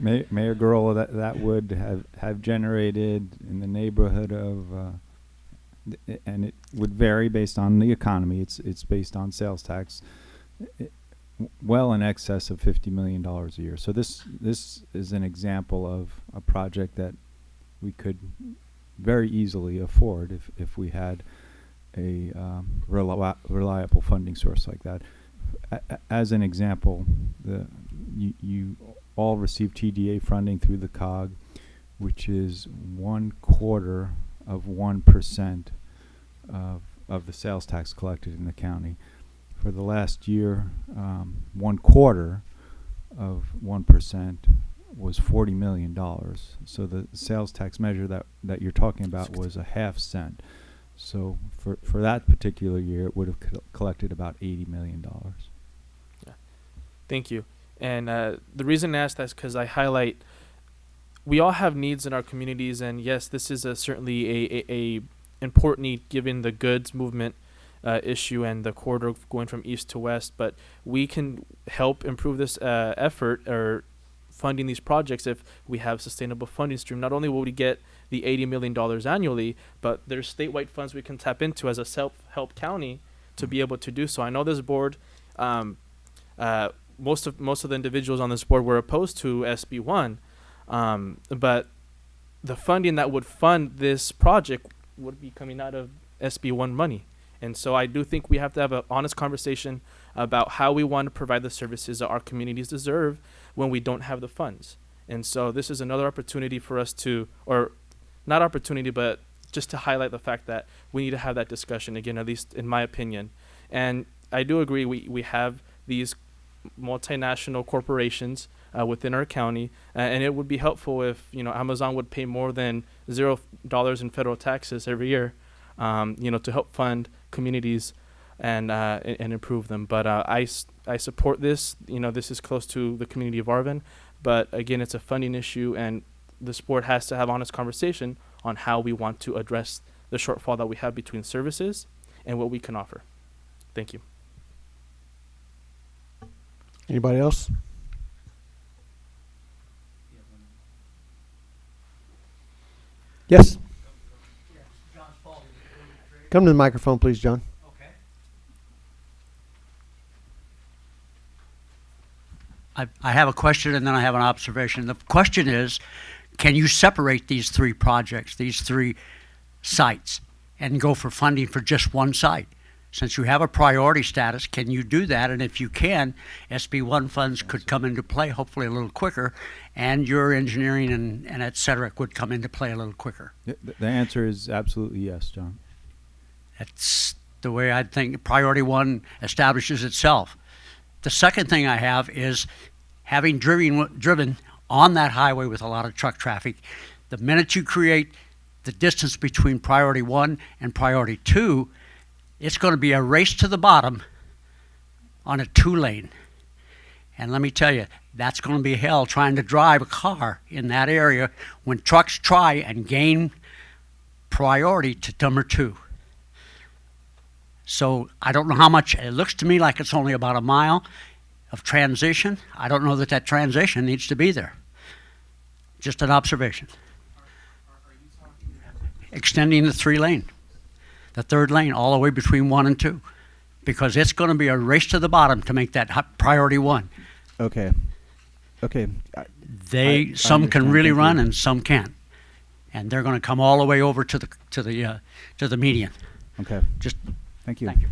Ma- Mayor Gurrola, that, that would have, have generated in the neighborhood of, uh, and it would vary based on the economy. It's, it's based on sales tax. well in excess of fifty million dollars a year. So this, this is an example of a project that we could very easily afford if, if we had a, um, reli- reliable funding source like that. A- As an example, the, you, you all receive TDA funding through the COG, which is one quarter of one percent of, of the sales tax collected in the county. For the last year, um, one quarter of one percent was forty million dollars. So the sales tax measure that, that you're talking about was a half cent. So for, for that particular year, it would have col- collected about eighty million dollars. Yeah. Thank you. And uh, the reason I ask that is because I highlight we all have needs in our communities, and yes, this is a, certainly a, a, a important given the goods movement uh, issue and the corridor going from east to west. But we can help improve this uh, effort or funding these projects if we have sustainable funding stream. Not only will we get the eighty million dollars annually, but there's statewide funds we can tap into as a self-help county to be able to do so. I know this board. Um, uh, most of most of the individuals on this board were opposed to SB one, um, but the funding that would fund this project would be coming out of SB one money, and so I do think we have to have an honest conversation about how we want to provide the services that our communities deserve when we don't have the funds. And so this is another opportunity for us to, or not opportunity, but just to highlight the fact that we need to have that discussion again, at least in my opinion. And I do agree we, we have these multinational corporations uh, within our county, uh, and it would be helpful if you know Amazon would pay more than zero dollars in federal taxes every year, um, you know, to help fund communities and uh, and, improve them. But uh, I I support this. You know, this is close to the community of Arvin, but again, it's a funding issue, and this board has to have honest conversation on how we want to address the shortfall that we have between services and what we can offer. Thank you. Anybody else? Yes. Come to the microphone, please, John. Okay. I, I have a question and then I have an observation. The question is, can you separate these three projects, these three sites, and go for funding for just one site? Since you have a priority status, can you do that? And if you can, SB1 funds could come into play hopefully a little quicker, and your engineering and, and et cetera would come into play a little quicker. The, the answer is absolutely yes, John. That's the way I think priority one establishes itself. The second thing I have is having driven, driven on that highway with a lot of truck traffic, the minute you create the distance between priority one and priority two, it's going to be a race to the bottom on a two lane. And let me tell you, that's going to be hell trying to drive a car in that area when trucks try and gain priority to number two. So I don't know how much, it looks to me like it's only about a mile of transition. I don't know that that transition needs to be there. Just an observation. Extending the three lane, the third lane, all the way between one and two. Because it's going to be a race to the bottom to make that hi- priority one. Okay. Okay. I- They, I some can understand. really Thank run you. and some can't. And they're going to come all the way over to the, to the, uh, to the median. Okay. Just, Thank you. thank you.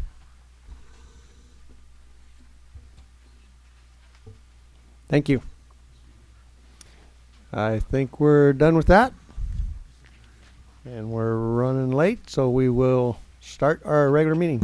Thank you. I think we're done with that. And we're running late, so we will start our regular meeting.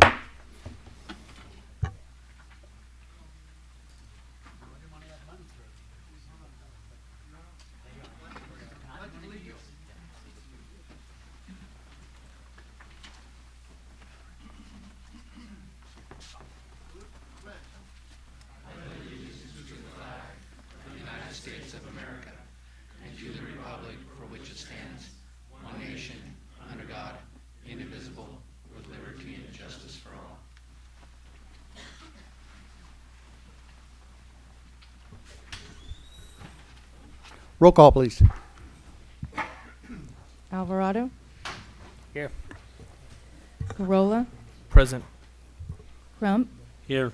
Roll call, please. Alvarado, Here. Gurrola, Present. Crump, Here.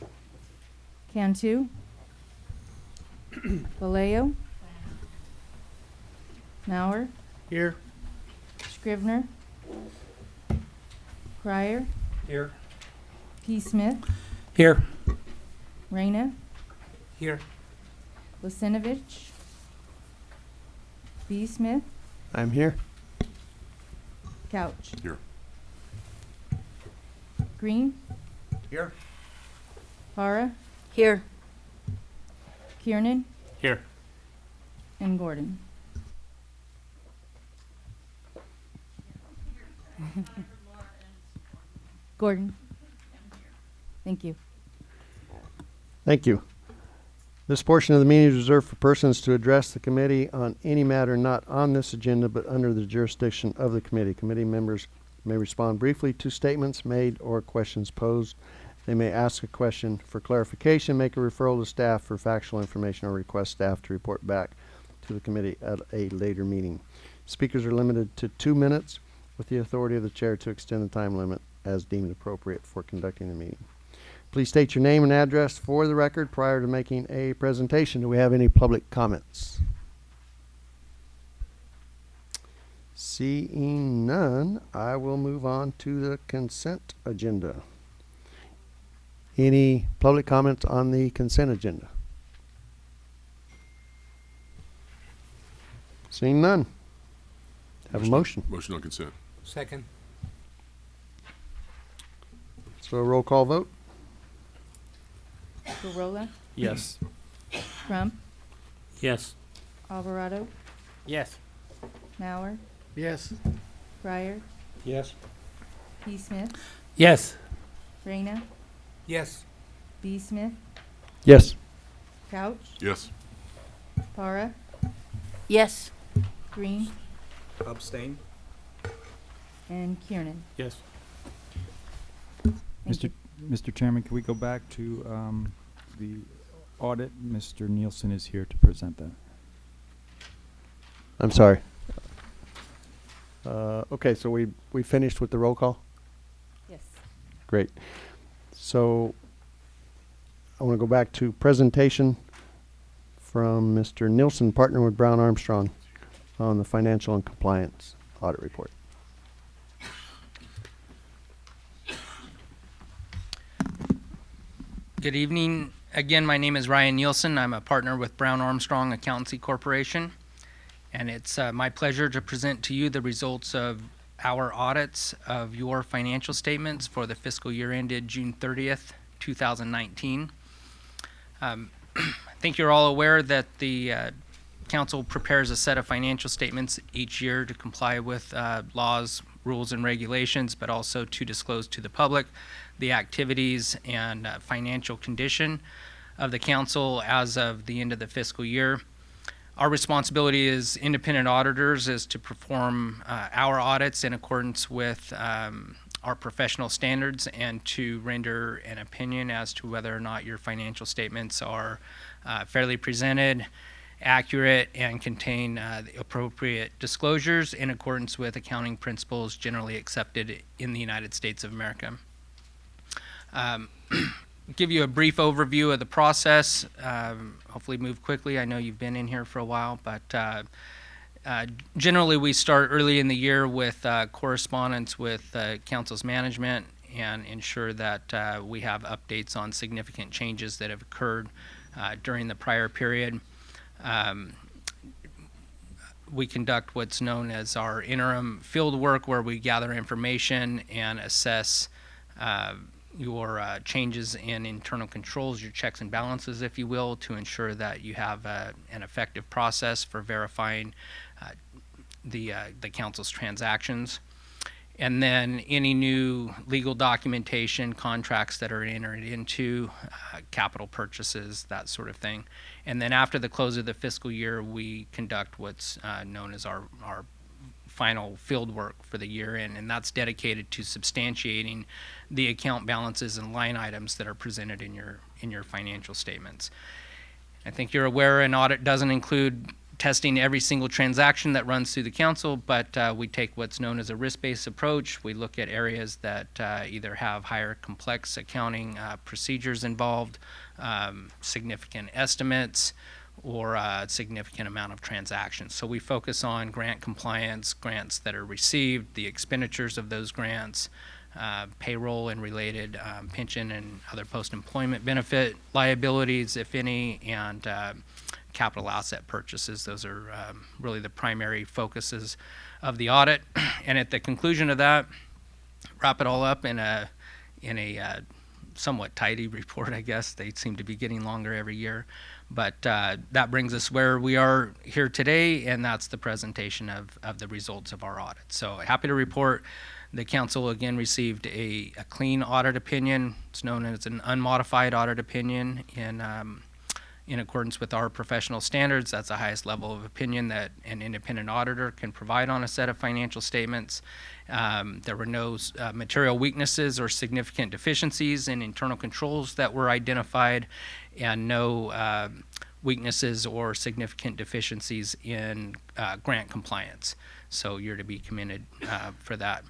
Cantu, Vallejo, Mauer, Here. Scrivner, Crier, Here. P. Smith, Here. Reyna, Here. Lucinovich, B. Smith, I'm here. Couch. Here. Green, Here. Para, Here. Kiernan, Here. and Gordon. Gordon. Thank you. Thank you. This portion of the meeting is reserved for persons to address the committee on any matter not on this agenda but under the jurisdiction of the committee. Committee members may respond briefly to statements made or questions posed. They may ask a question for clarification, make a referral to staff for factual information, or request staff to report back to the committee at a later meeting. Speakers are limited to two minutes with the authority of the chair to extend the time limit as deemed appropriate for conducting the meeting. Please state your name and address for the record prior to making a presentation. Do we have any public comments? Seeing none, I will move on to the consent agenda. Any public comments on the consent agenda? Seeing none. Have a motion. Motion on consent. Second. So a roll call vote? Gurrola, Yes. Crump, Yes. Alvarado, Yes. Mauer, Yes. Crier, Yes. P. Smith, Yes. Reyna, Yes. B. Smith, Yes. Couch, Yes. Para, Yes. Green, Abstain. and Kiernan. Yes. Thank Mr. you. Mr. Chairman, can we go back to um, the audit? Mr. Nielsen is here to present that. I'm sorry. Uh, okay, so we, we finished with the roll call? Yes. Great. So I want to go back to presentation from Mr. Nielsen, partner with Brown Armstrong on the financial and compliance audit report. Good evening. Again, my name is Ryan Nielsen. I'm a partner with Brown Armstrong Accountancy Corporation. And it's uh, my pleasure to present to you the results of our audits of your financial statements for the fiscal year ended June 30th, 2019. Um, I think you're all aware that the uh, council prepares a set of financial statements each year to comply with uh, laws, rules, and regulations, but also to disclose to the public the activities and uh, financial condition of the council as of the end of the fiscal year. Our responsibility as independent auditors is to perform uh, our audits in accordance with um, our professional standards and to render an opinion as to whether or not your financial statements are uh, fairly presented, accurate, and contain uh, the appropriate disclosures in accordance with accounting principles generally accepted in the United States of America. Um, give you a brief overview of the process. Um, hopefully, move quickly. I know you've been in here for a while, but uh, uh, generally, we start early in the year with uh, correspondence with uh, council's management and ensure that uh, we have updates on significant changes that have occurred uh, during the prior period. Um, we conduct what's known as our interim field work where we gather information and assess your uh, changes in internal controls, your checks and balances, if you will, to ensure that you have uh, an effective process for verifying uh, the, uh, the council's transactions. And then any new legal documentation, contracts that are entered into, uh, capital purchases, that sort of thing. And then after the close of the fiscal year, we conduct what's known as our, our final field work for the year end, and that's dedicated to substantiating the account balances and line items that are presented in your, in your financial statements. I think you're aware an audit doesn't include testing every single transaction that runs through the council, but uh, we take what's known as a risk-based approach. We look at areas that uh, either have higher complex accounting uh, procedures involved, um, significant estimates, or a significant amount of transactions. So we focus on grant compliance, grants that are received, the expenditures of those grants, uh, payroll and related um, pension and other post-employment benefit liabilities, if any, and uh, capital asset purchases. Those are um, really the primary focuses of the audit. And at the conclusion of that, wrap it all up in a in a uh, somewhat tidy report, I guess. They seem to be getting longer every year. But uh, that brings us where we are here today, and that's the presentation of, of the results of our audit. So happy to report the council again received a, a clean audit opinion. It's known as an unmodified audit opinion in um, in accordance with our professional standards. That's the highest level of opinion that an independent auditor can provide on a set of financial statements. Um, there were no uh, material weaknesses or significant deficiencies in internal controls that were identified, and no uh, weaknesses or significant deficiencies in uh, grant compliance. So you're to be commended uh, for that.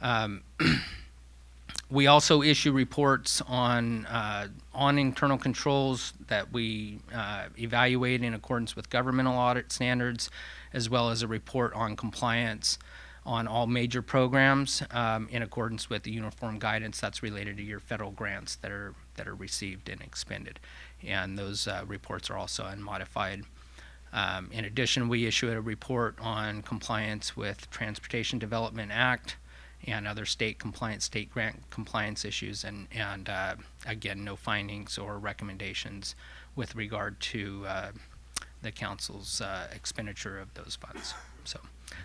Um, we also issue reports on uh, on internal controls that we uh, evaluate in accordance with governmental audit standards, as well as a report on compliance on all major programs um, in accordance with the uniform guidance that's related to your federal grants that are that are received and expended, and those uh, reports are also unmodified. Um, in addition, we issue a report on compliance with Transportation Development Act and other state compliance, state grant compliance issues, and, and uh, again, no findings or recommendations with regard to uh, the council's uh, expenditure of those funds. So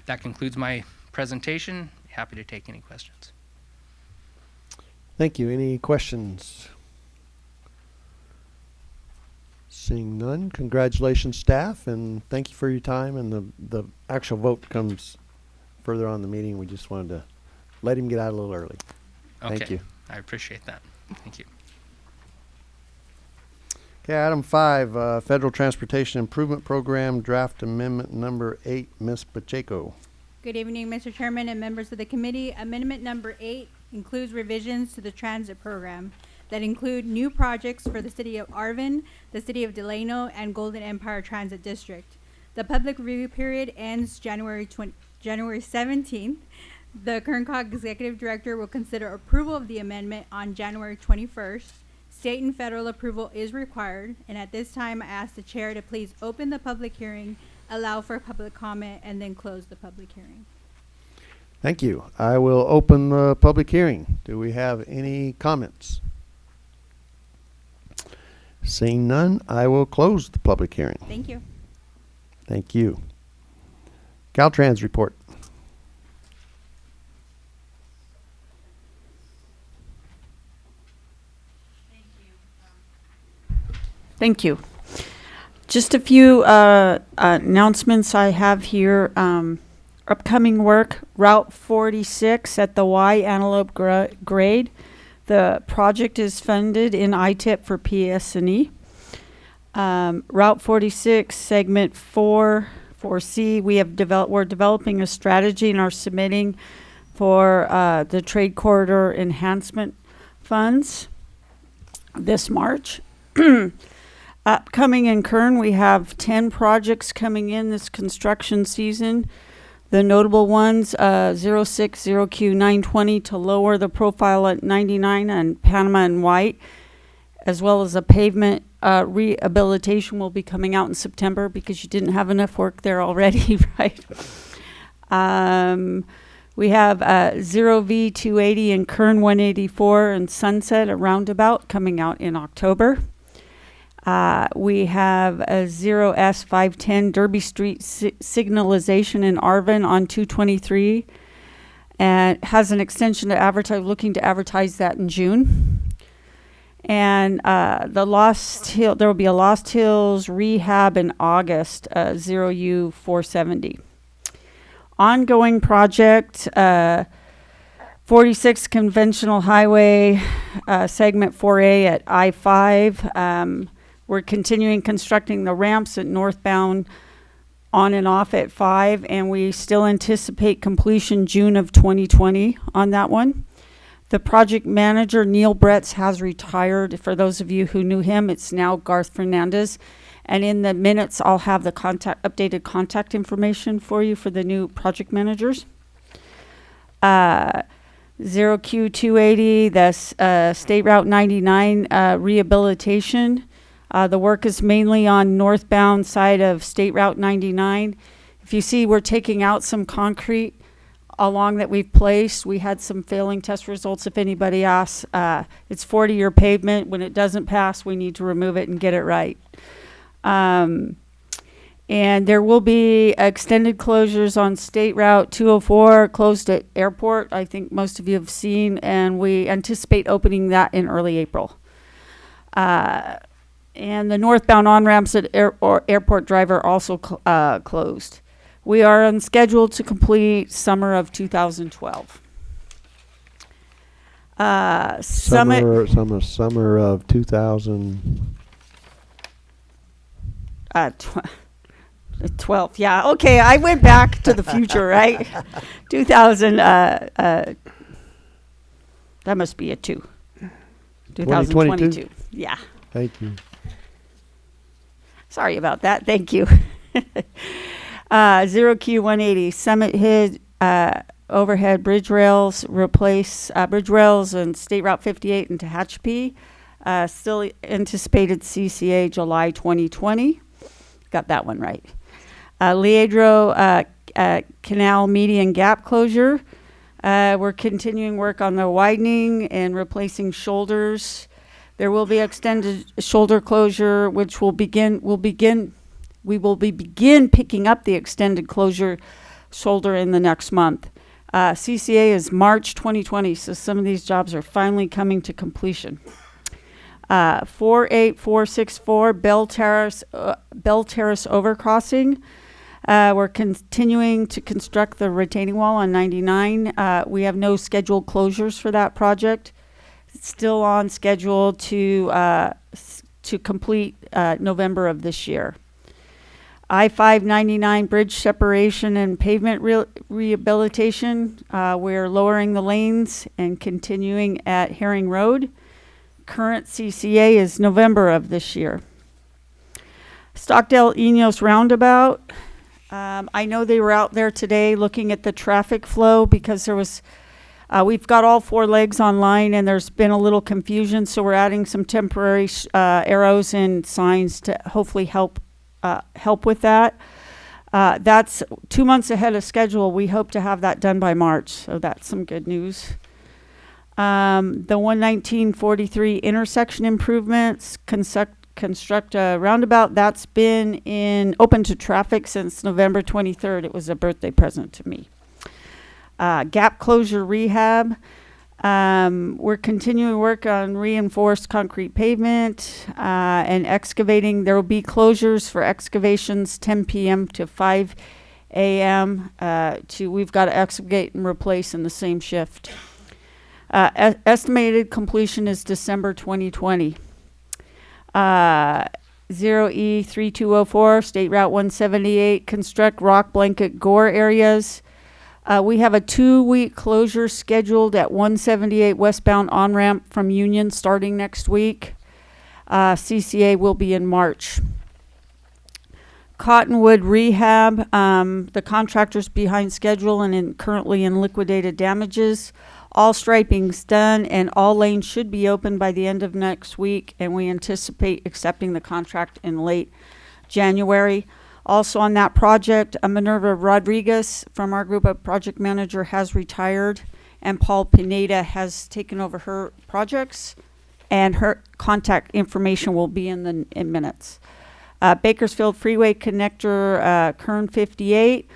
that concludes my presentation. Happy to take any questions. Thank you. Any questions? Seeing none, congratulations, staff, and thank you for your time. And the, the actual vote comes further on the meeting. We just wanted to let him get out a little early. Okay. Thank you. I appreciate that. Thank you. Okay, item five, uh, Federal Transportation Improvement Program, draft amendment number eight, Ms. Pacheco. Good evening, Mr. Chairman and members of the committee. Amendment number eight includes revisions to the transit program that include new projects for the city of Arvin, the city of Delano, and Golden Empire Transit District. The public review period ends January 20, January 17th. The Kerncog Executive Director will consider approval of the amendment on January 21st. State and federal approval is required, and at this time, I ask the chair to please open the public hearing, allow for public comment, and then close the public hearing. Thank you. I will open the public hearing. Do we have any comments? Seeing none, I will close the public hearing. Thank you. Thank you. Caltrans report. Thank you. Just a few uh, announcements I have here. Um, upcoming work Route 46 at the Y Antelope gra- grade. The project is funded in ITIP for PS&E. Um, Route 46 segment 4 4C we have developed we're developing a strategy and are submitting for uh, the trade corridor enhancement funds this March. Upcoming in Kern, we have 10 projects coming in this construction season. The notable ones, uh, 060Q920 to lower the profile at 99 and Panama and White, as well as a pavement uh, rehabilitation will be coming out in September because you didn't have enough work there already, right? Um, we have uh, Zero V 280 and Kern 184 and Sunset, a roundabout, coming out in October. Uh, we have a Zero S 510 Derby Street si- signalization in Arvin on 223 and has an extension to advertise, looking to advertise that in June. And uh, the Lost Hill, there will be a Lost Hills rehab in August, uh, zero U 470. Ongoing project, uh, 46 conventional highway, uh, segment 4A at I 5. Um, we're continuing constructing the ramps at northbound on and off at 5, and we still anticipate completion June of 2020 on that one. The project manager, Neil Bretz, has retired. For those of you who knew him, it's now Garth Fernandez. And in the minutes, I'll have the contact, updated contact information for you for the new project managers. Uh, Zero Q two eighty, that's, uh, State Route ninety-nine, uh, rehabilitation. Uh, the work is mainly on northbound side of State Route ninety-nine. If you see, we're taking out some concrete along that we've placed. We had some failing test results, if anybody asks. Uh, it's forty-year pavement. When it doesn't pass, we need to remove it and get it right. Um, and there will be extended closures on State Route 204, closed at airport. I think most of you have seen, and we anticipate opening that in early April. Uh, and the northbound on ramps at air, or airport drive are also cl- uh, closed. We are on schedule to complete summer of 2012. Uh, Summit. Summer, summer, summer of two thousand. Uh, tw- 12, yeah, okay, I went back to the future, right? 2000, uh, uh, that must be a two. 2022? 2022, yeah. Thank you. Sorry about that, thank you. uh, Zero Q 180, Summit Hid, uh, overhead bridge rails, replace, uh, bridge rails and State Route 58 in Tehachapi. Uh, still anticipated CCA July 2020. Got that one right. Uh, Leandro uh, Canal median gap closure. We're continuing work on the widening and replacing shoulders. There will be extended shoulder closure, which will begin. Will begin. We will be begin picking up the extended closure shoulder in the next month. Uh, CCA is March 2020, so some of these jobs are finally coming to completion. Uh, 48464 Bell Terrace, uh, Bell Terrace overcrossing. Uh, we're continuing to construct the retaining wall on 99. Uh, we have no scheduled closures for that project. Still on schedule to uh, to complete uh, November of this year. I-599 bridge separation and pavement re- rehabilitation. Uh, we're lowering the lanes and continuing at Herring Road. Current CCA is November of this year. Stockdale Enos Roundabout. Um, I know they were out there today looking at the traffic flow because there was, uh, we've got all four legs online and there's been a little confusion, so we're adding some temporary uh, arrows and signs to hopefully help uh, help with that. Uh, that's two months ahead of schedule. We hope to have that done by March, so that's some good news. Um, the 11943 intersection improvements, construct, construct a roundabout, that's been in, open to traffic since November 23rd. It was a birthday present to me. Uh, gap closure rehab, um, we're continuing work on reinforced concrete pavement, uh, and excavating. There will be closures for excavations 10 PM to 5 AM, uh, to, we've got to excavate and replace in the same shift. Uh, estimated completion is December 2020. Uh, zero E 3204, State Route 178, construct rock blanket gore areas. Uh, we have a two-week closure scheduled at 178 westbound on-ramp from Union starting next week. Uh, CCA will be in March. Cottonwood Rehab, um, the contractor's behind schedule and in, currently in liquidated damages. All striping's done and all lanes should be open by the end of next week, and we anticipate accepting the contract in late January. Also on that project, uh, Minerva Rodriguez from our group of project manager has retired, and Paul Pineda has taken over her projects, and her contact information will be in the in minutes. Uh, Bakersfield Freeway Connector, uh, Kern 58.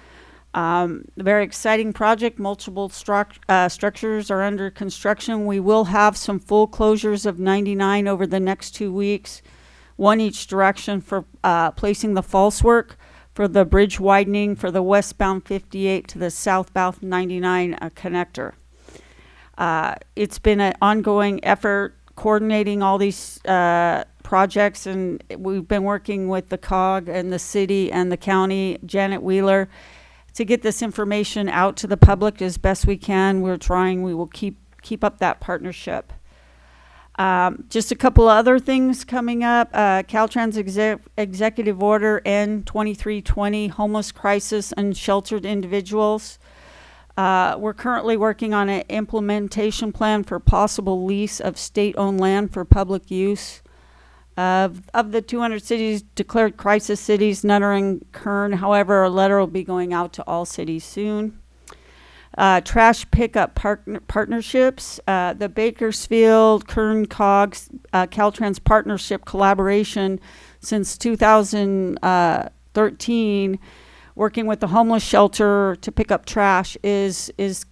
Um, very exciting project. Multiple uh, structures are under construction. We will have some full closures of 99 over the next two weeks, one each direction for uh, placing the false work for the bridge widening for the westbound 58 to the southbound 99 uh, connector. Uh, it's been an ongoing effort coordinating all these uh, projects, and we've been working with the COG and the city and the county, Janet Wheeler, to get this information out to the public as best we can. We're trying. We will keep keep up that partnership. Um, just a couple other things coming up. Uh, Caltrans exec- Executive Order N2320, Homeless Crisis and Sheltered Individuals. Uh, we're currently working on an implementation plan for possible lease of state-owned land for public use. Of, of the 200 cities declared crisis cities, none are in Kern. However, a letter will be going out to all cities soon. Uh, trash pickup partner partnerships. Uh, the Bakersfield, Kern Cogs, uh, Caltrans partnership collaboration since 2013, working with the homeless shelter to pick up trash, is is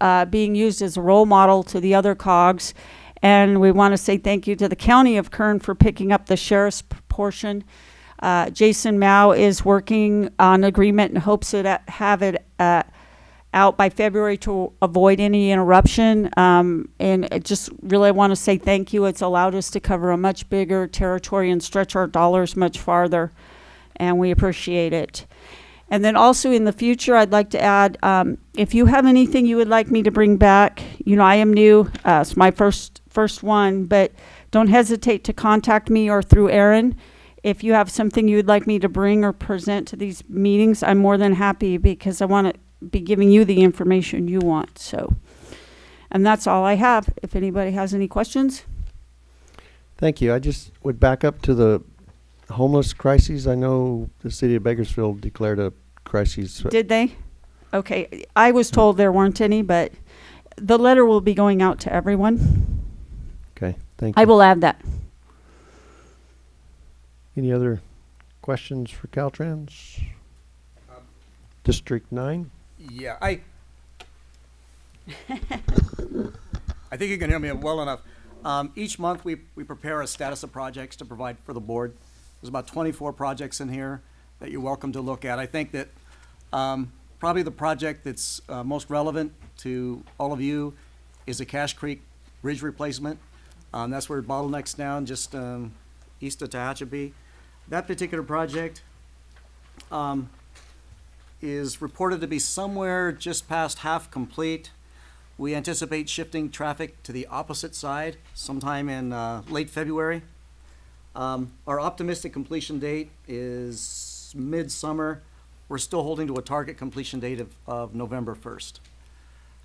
uh, being used as a role model to the other cogs. And we want to say thank you to the county of Kern for picking up the sheriff's portion. Uh, Jason Mao is working on agreement and hopes to have it out by February to avoid any interruption. Um, and I just really want to say thank you. It's allowed us to cover a much bigger territory and stretch our dollars much farther, and we appreciate it. And then also in the future, I'd like to add, um, if you have anything you would like me to bring back, you know, I am new. Uh, it's my first first one, but don't hesitate to contact me or through Aaron. If you have something you would like me to bring or present to these meetings, I'm more than happy because I want to be giving you the information you want. So, and that's all I have. If anybody has any questions, Thank you. I just would back up to the homeless crises. I know the city of Bakersfield declared a crisis. did they? Okay, I was hmm. told there weren't any, but the letter will be going out to everyone. Okay, thank you. I will add that. Any other questions for Caltrans? Um, District nine? Yeah, I. I think you can hear me well enough. Um, each month, we, we prepare a status of projects to provide for the board. There's about twenty-four projects in here that you're welcome to look at. I think that, um, probably the project that's, uh, most relevant to all of you is the Cache Creek Bridge replacement. Um, that's where bottlenecks down, just, um, east of Tehachapi. That particular project, um, is reported to be somewhere just past half complete. We anticipate shifting traffic to the opposite side sometime in uh, late February. Um, Our optimistic completion date is midsummer. We're still holding to a target completion date of, of November 1st.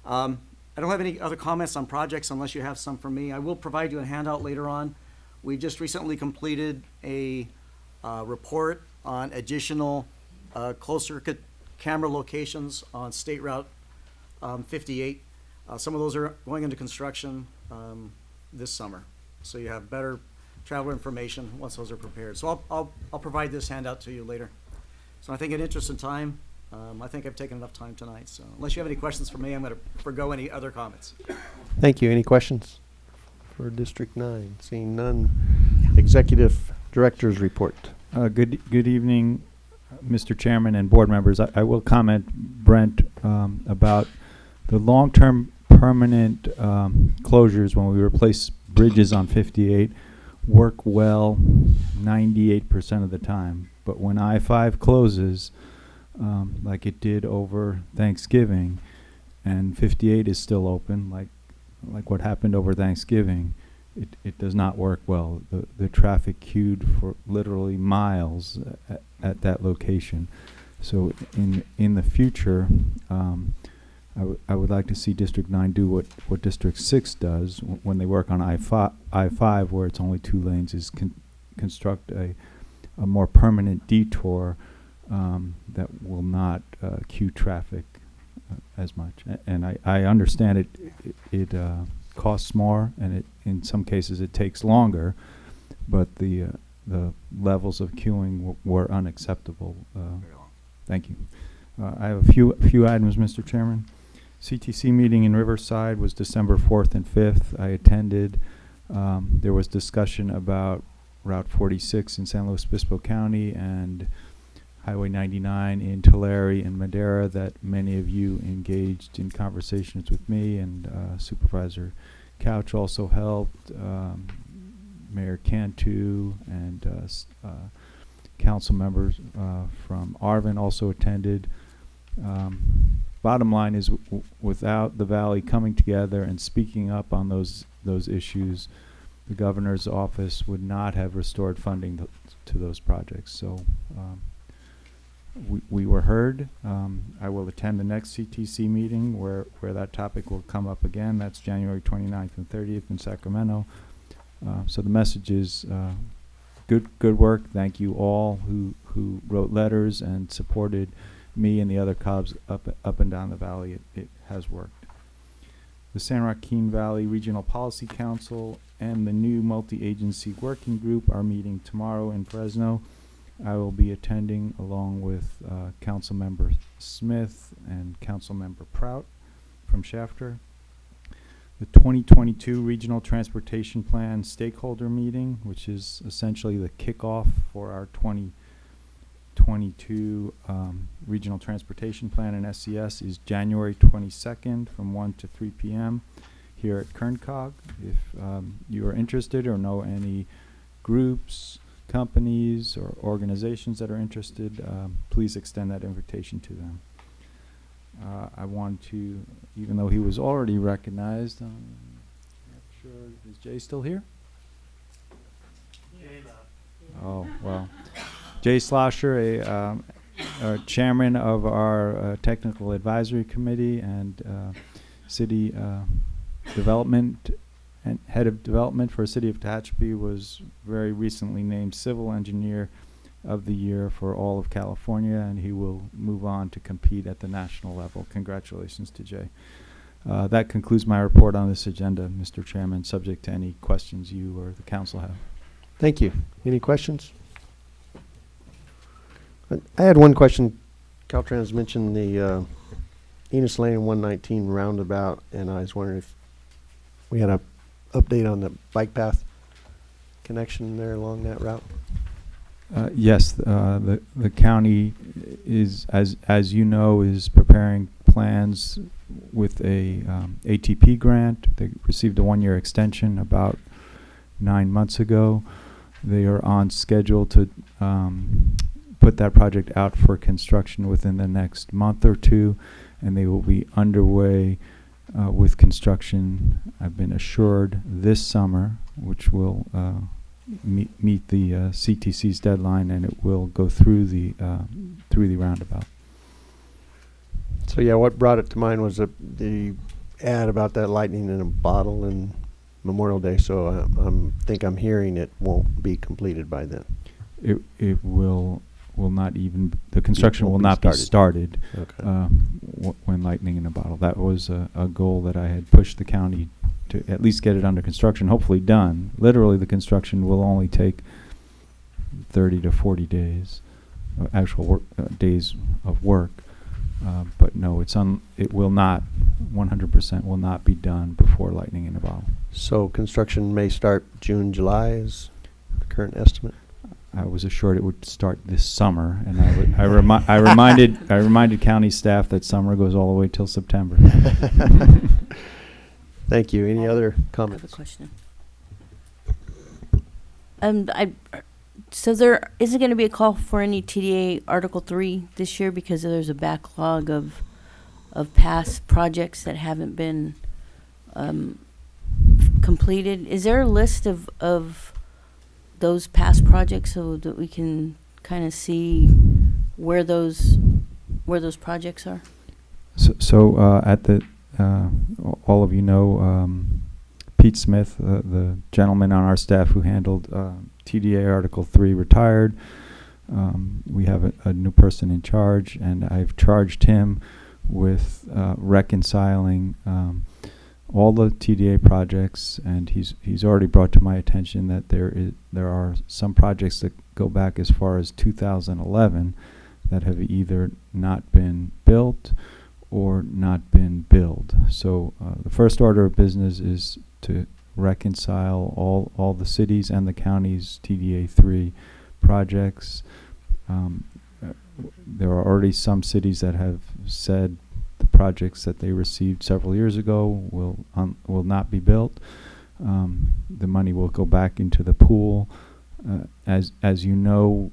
Um, I don't have any other comments on projects unless you have some for me. I will provide you a handout later on. We just recently completed a uh, report on additional uh, closed circuit camera locations on State Route um, 58. Uh, Some of those are going into construction um, this summer. So you have better travel information once those are prepared. So I'll, I'll, I'll provide this handout to you later. So I think in interest of time, um, I think I've taken enough time tonight. So unless you have any questions for me, I'm going to forego any other comments. Thank you. Any questions for District nine? Seeing none. Executive Director's Report. Uh, good, good evening, Mr. Chairman and board members. I, I will comment, Brent, um, about the long-term permanent, um, closures when we replace bridges on fifty-eight work well ninety-eight percent of the time. But when I-5 closes, um, like it did over Thanksgiving, and fifty-eight is still open, like, like what happened over Thanksgiving, it, it does not work well. The, the traffic queued for literally miles at, at that location. So in, in the future, um, I I would like to see District Nine do what, what District Six does w- when they work on I fi- I five, where it's only two lanes, is con- construct a, a more permanent detour, um, that will not, uh, queue traffic uh, as much. A- And I, I understand it, it, it, uh, costs more, and it, in some cases, it takes longer, but the, uh, the levels of queuing w- were unacceptable. Uh, Thank you. Uh, I have a few, few items, Mr. Chairman. CTC meeting in Riverside was December fourth and fifth. I attended. Um, there was discussion about Route forty-six in San Luis Obispo County and Highway ninety-nine in Tulare and Madera that many of you engaged in conversations with me and uh, Supervisor Couch also helped. Um, Mayor Cantu and uh, uh, council members uh, from Arvin also attended. Um, bottom line is, w- without the valley coming together and speaking up on those those issues, the governor's office would not have restored funding th- to those projects. So. Um, we, we were heard. Um, I will attend the next CTC meeting where, where that topic will come up again. That's January 29th and 30th in Sacramento. Uh, so the message is uh, good good work. Thank you all who who wrote letters and supported me and the other COGs up up and down the valley. It, it has worked. The San Joaquin Valley Regional Policy Council and the new multi-agency working group are meeting tomorrow in Fresno. I will be attending along with uh, Councilmember Smith and Councilmember Prout from Shafter. The 2022 Regional Transportation Plan Stakeholder Meeting, which is essentially the kickoff for our 2022 um, Regional Transportation Plan and SCS, is January 22nd from 1 to 3 p.m. here at Kerncog. If um, you are interested or know any groups, companies, or organizations that are interested, um, please extend that invitation to them. Uh, I want to, even though he was already recognized, um, not sure, is Jay still here? Oh, well. Jay Schlosser, a, um, uh, chairman of our uh, technical advisory committee and uh, city uh, development and head of development for City of Tehachapi was very recently named civil engineer of the year for all of California, and he will move on to compete at the national level. Congratulations to Jay. Uh, that concludes my report on this agenda, Mr. Chairman, subject to any questions you or the council have. Thank you. Any questions? I had one question. Caltrans mentioned the uh, Enos Lane 119 roundabout, and I was wondering if we had a update on the bike path connection there along that route. Uh, yes, uh, the, the county is, as, as you know, is preparing plans with a, um, ATP grant. They received a one-year extension about nine months ago. They are on schedule to, um, put that project out for construction within the next month or two, and they will be underway, uh, with construction, I've been assured, this summer, which will, uh, meet, meet the uh, CTC's deadline, and it will go through the uh, through the roundabout. So yeah, what brought it to mind was the, the ad about that lightning in a bottle and Memorial Day. So I, I'm think I'm hearing it won't be completed by then. It it will will not even the construction be not be started. Okay. uh, w- when lightning in a bottle. That was a, a goal that I had pushed the county to at least get it under construction, hopefully done. Literally, the construction will only take 30 to 40 days, uh, actual work, uh, days of work. Uh, but no, it's un, it will not, 100% will not be done before lightning in a bottle. So construction may start June, July is the current estimate. I was assured it would start this summer, and I, would- I, remi- I reminded I reminded county staff that summer goes all the way till September. Thank you. Any other I have a question. Um, I, so there isn't going to be a call for any TDA Article Three this year because there's a backlog of, of past projects that haven't been, um, completed. Is there a list of, of those past projects so that we can kind of see where those, where those projects are? So, so uh, at the, uh, all of you know um, Pete Smith, uh, the gentleman on our staff who handled uh, TDA Article 3, retired. Um, we have a, a new person in charge, and I've charged him with uh, reconciling um, all the TDA projects, and he's he's already brought to my attention that there is there are some projects that go back as far as 2011 that have either not been built or not been billed. So uh, the first order of business is to reconcile all all the cities and the counties TDA three projects. Um, uh, there are already some cities that have said the projects that they received several years ago will um, will not be built. Um, the money will go back into the pool. Uh, as as you know,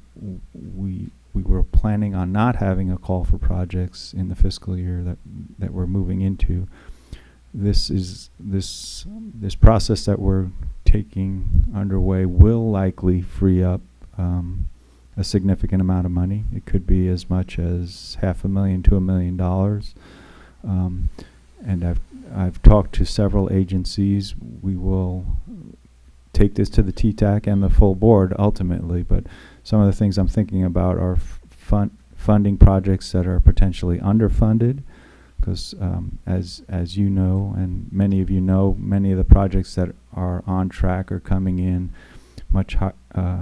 we we were planning on not having a call for projects in the fiscal year that that we're moving into. This is this this process that we're taking underway will likely free up um, a significant amount of money. It could be as much as half a million to a million dollars. Um, and I've I've talked to several agencies. We will take this to the TTAC and the full board ultimately, but some of the things I'm thinking about are fun- funding projects that are potentially underfunded, because um, as as you know, and many of you know, many of the projects that are on track are coming in much uh,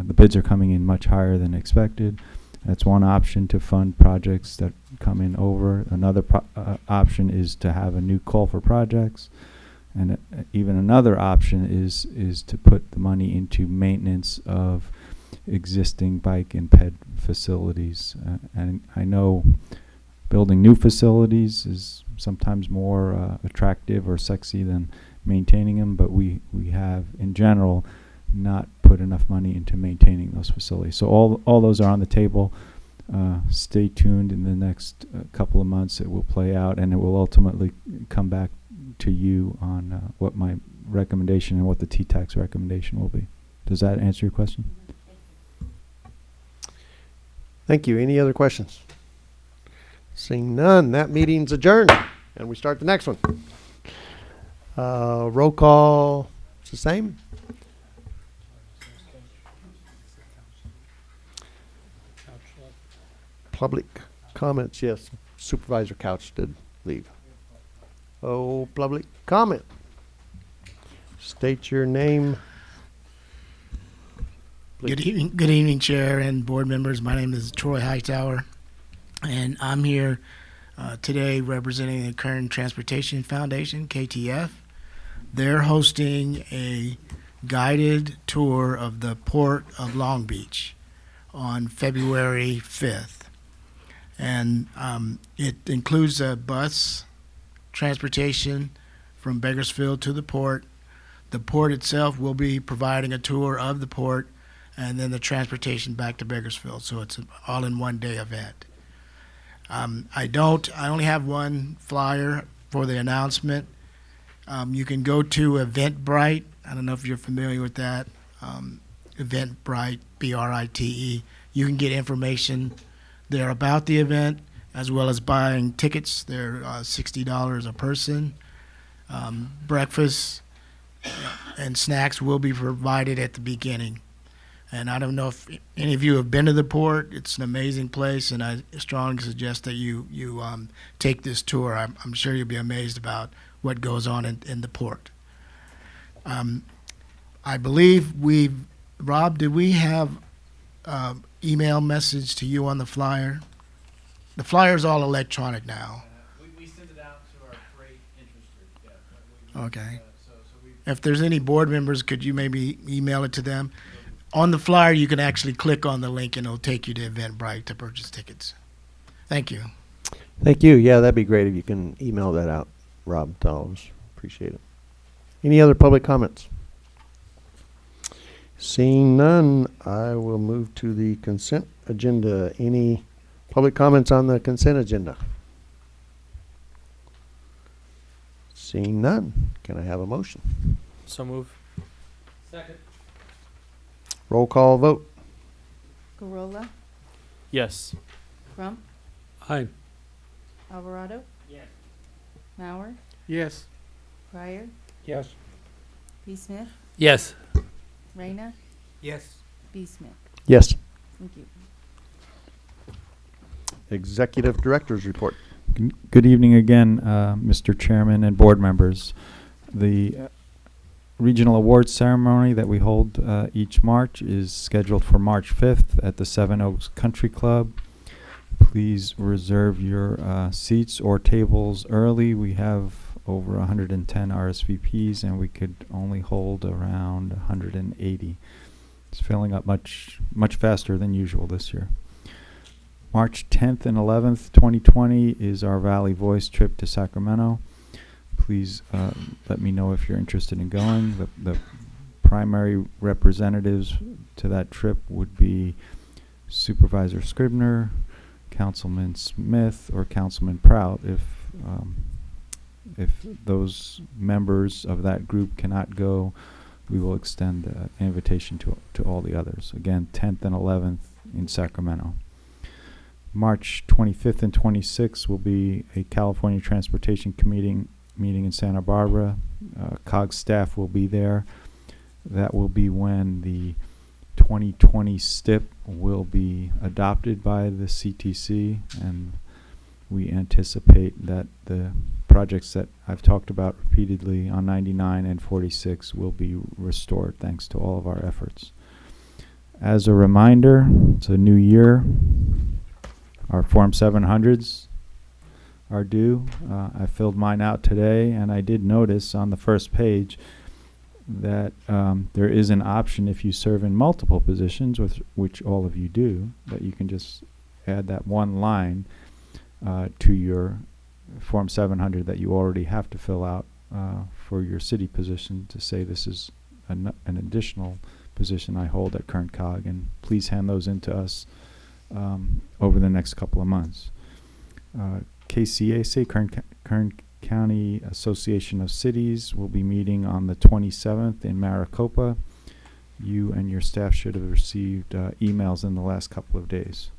the bids are coming in much higher than expected. That's one option to fund projects that come in over. Another uh, option is to have a new call for projects. And uh, even another option is is to put the money into maintenance of existing bike and ped facilities. Uh, and I know building new facilities is sometimes more uh, attractive or sexy than maintaining them, but we, we have in general not put enough money into maintaining those facilities. So all all those are on the table. Uh, stay tuned in the next uh, couple of months. It will play out, and it will ultimately come back to you on uh, what my recommendation and what the TTAC's recommendation will be. Does that answer your question? Thank you. Any other questions? Seeing none, that meeting's adjourned, and we start the next one. Uh, roll call, it's the same? Public comments, yes. Supervisor Couch did leave. Oh, public comment. State your name. Good evening, good evening, Chair and board members. My name is Troy Hightower, and I'm here uh, today representing the Kern Transportation Foundation, KTF. They're hosting a guided tour of the Port of Long Beach on February 5th. And um, it includes a bus transportation from Bakersfield to the port. The port itself will be providing a tour of the port and then the transportation back to Bakersfield. So it's an all in one day event. Um, I don't, I only have one flyer for the announcement. Um, you can go to Eventbrite. I don't know if you're familiar with that. Um, Eventbrite, B R I T E. You can get information there about the event as well as buying tickets. They're uh, $60 a person. Um, breakfast and snacks will be provided at the beginning. And I don't know if any of you have been to the port. It's an amazing place, and I strongly suggest that you you um, take this tour. I'm, I'm sure you'll be amazed about what goes on in, in the port. Um, I believe we, Rob, did we have uh, email message to you on the flyer? The flyer's all electronic now. We, we send it out to our freight interested, yeah. Uh, okay. If there's any board members, could you maybe email it to them? On the flyer, you can actually click on the link and it'll take you to Eventbrite to purchase tickets. Thank you. Thank you. Yeah, that'd be great if you can email that out, Rob, to all of us. Appreciate it. Any other public comments? Seeing none, I will move to the consent agenda. Any public comments on the consent agenda? Seeing none, can I have a motion? So move. Second. Roll call vote. Gurrola, Yes. Crump, Aye. Alvarado, Yes. Mauer, Yes. Pryor, Yes. P. Smith, Yes. Reyna, Yes. B. Smith. Yes. Thank you. Executive Director's Report. G- Good evening again, uh, Mr. Chairman and board members. The uh, regional awards ceremony that we hold uh, each March is scheduled for March 5th at the Seven Oaks Country Club. Please reserve your uh, seats or tables early. We have over 110 RSVPs and we could only hold around 180. It's filling up much much faster than usual this year. March 10th and 11th, 2020 is our Valley Voice trip to Sacramento. Please uh, let me know if you're interested in going. The, the primary representatives to that trip would be Supervisor Scrivner, Councilman Smith, or Councilman Prout. If um, if those members of that group cannot go, we will extend an invitation to to all the others. Again, 10th and 11th in Sacramento. March 25th and 26th will be a California Transportation Committee meeting in Santa Barbara. Uh, COG staff will be there. That will be when the 2020 STIP will be adopted by the CTC, and we anticipate that the projects that I've talked about repeatedly on 99 and 46 will be restored thanks to all of our efforts. As a reminder, it's a new year. Our Form 700s are due. Uh, I filled mine out today, and I did notice on the first page that um, there is an option if you serve in multiple positions, with which all of you do, that you can just add that one line uh, to your Form 700 that you already have to fill out uh, for your city position to say this is an, an additional position I hold at Kern Cog, and please hand those in to us um, over the next couple of months. Uh, KCAC, Kern, Kern County Association of Cities, will be meeting on the 27th in Maricopa. You and your staff should have received uh, emails in the last couple of days.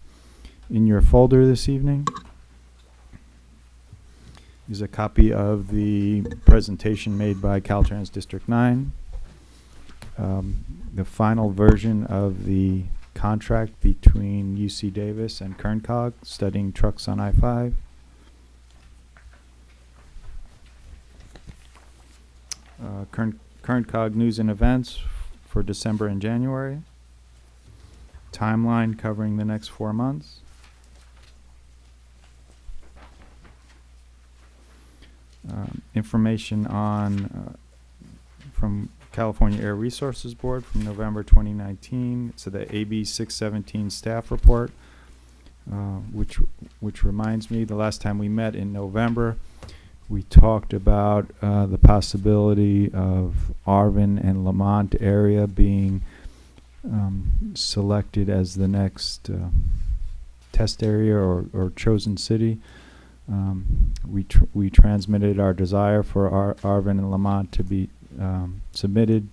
In your folder this evening is a copy of the presentation made by Caltrans District 9. Um, the final version of the contract between UC Davis and Kerncog studying trucks on I-5. Uh, Kern, Kerncog news and events for December and January. Timeline covering the next four months. Um, information on uh, from California Air Resources Board from November 2019. So the AB 617 staff report, uh, which which reminds me, the last time we met in November, we talked about uh, the possibility of Arvin and Lamont area being um, selected as the next uh, test area or, or chosen city. Um, we tr- we transmitted our desire for Ar- Arvin and Lamont to be um, submitted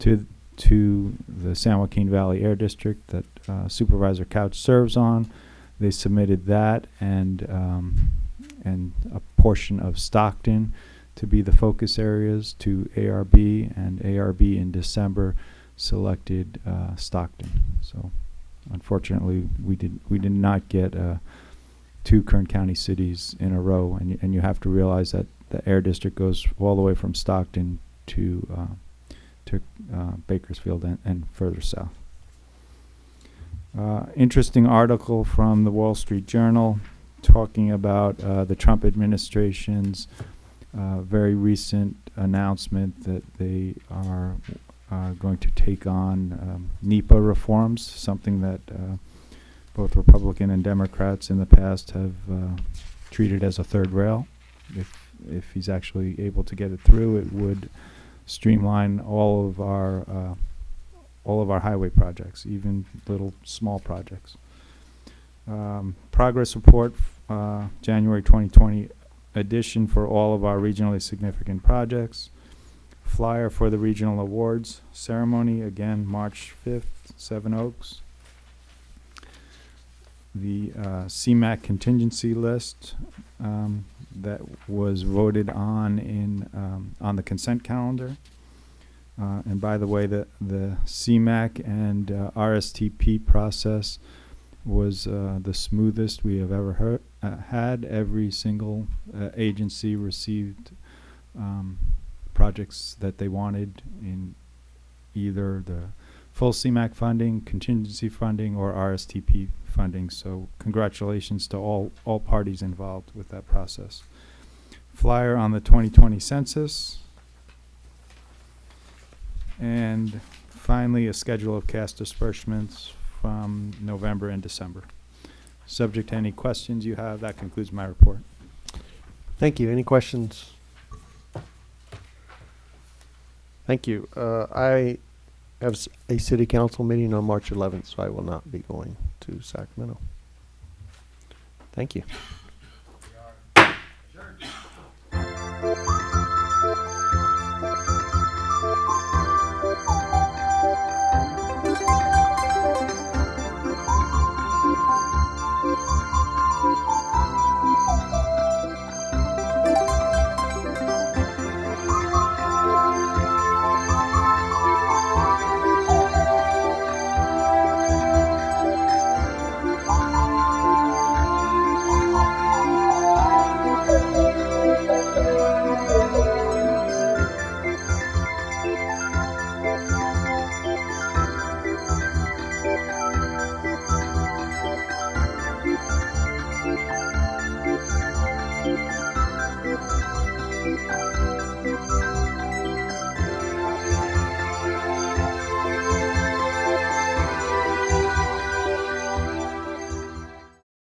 to to the San Joaquin Valley Air District that uh, Supervisor Couch serves on. They submitted that and um, and a portion of Stockton to be the focus areas to ARB, and ARB in December selected uh, Stockton. So, unfortunately, we did we did not get uh, two Kern County cities in a row, and and you have to realize that the air district goes all the way from Stockton to uh, to uh, Bakersfield and, and further south. Uh, interesting article from the Wall Street Journal talking about uh, the Trump administration's uh, very recent announcement that they are uh, going to take on um, NEPA reforms, something that both Republican and Democrats in the past have uh, treated as a third rail. If if he's actually able to get it through, it would streamline all of our uh, all of our highway projects, even little small projects. Um, progress report, uh, January 2020 edition for all of our regionally significant projects. Flyer for the regional awards ceremony, again, March 5th, Seven Oaks. The uh, CMAQ contingency list, um, that was voted on in um, on the consent calendar. Uh, and by the way, the the CMAQ and uh, RSTP process was uh, the smoothest we have ever heard, uh, had. Every single uh, agency received um, projects that they wanted in either the full CMAQ funding, contingency funding, or RSTP funding. So congratulations to all, all parties involved with that process. Flyer on the 2020 census. And finally, a schedule of cash disbursements from November and December. Subject to any questions you have, that concludes my report. Thank you. Any questions? Thank you. Uh, I have a city council meeting on March 11th, so I will not be going to Sacramento. Thank you.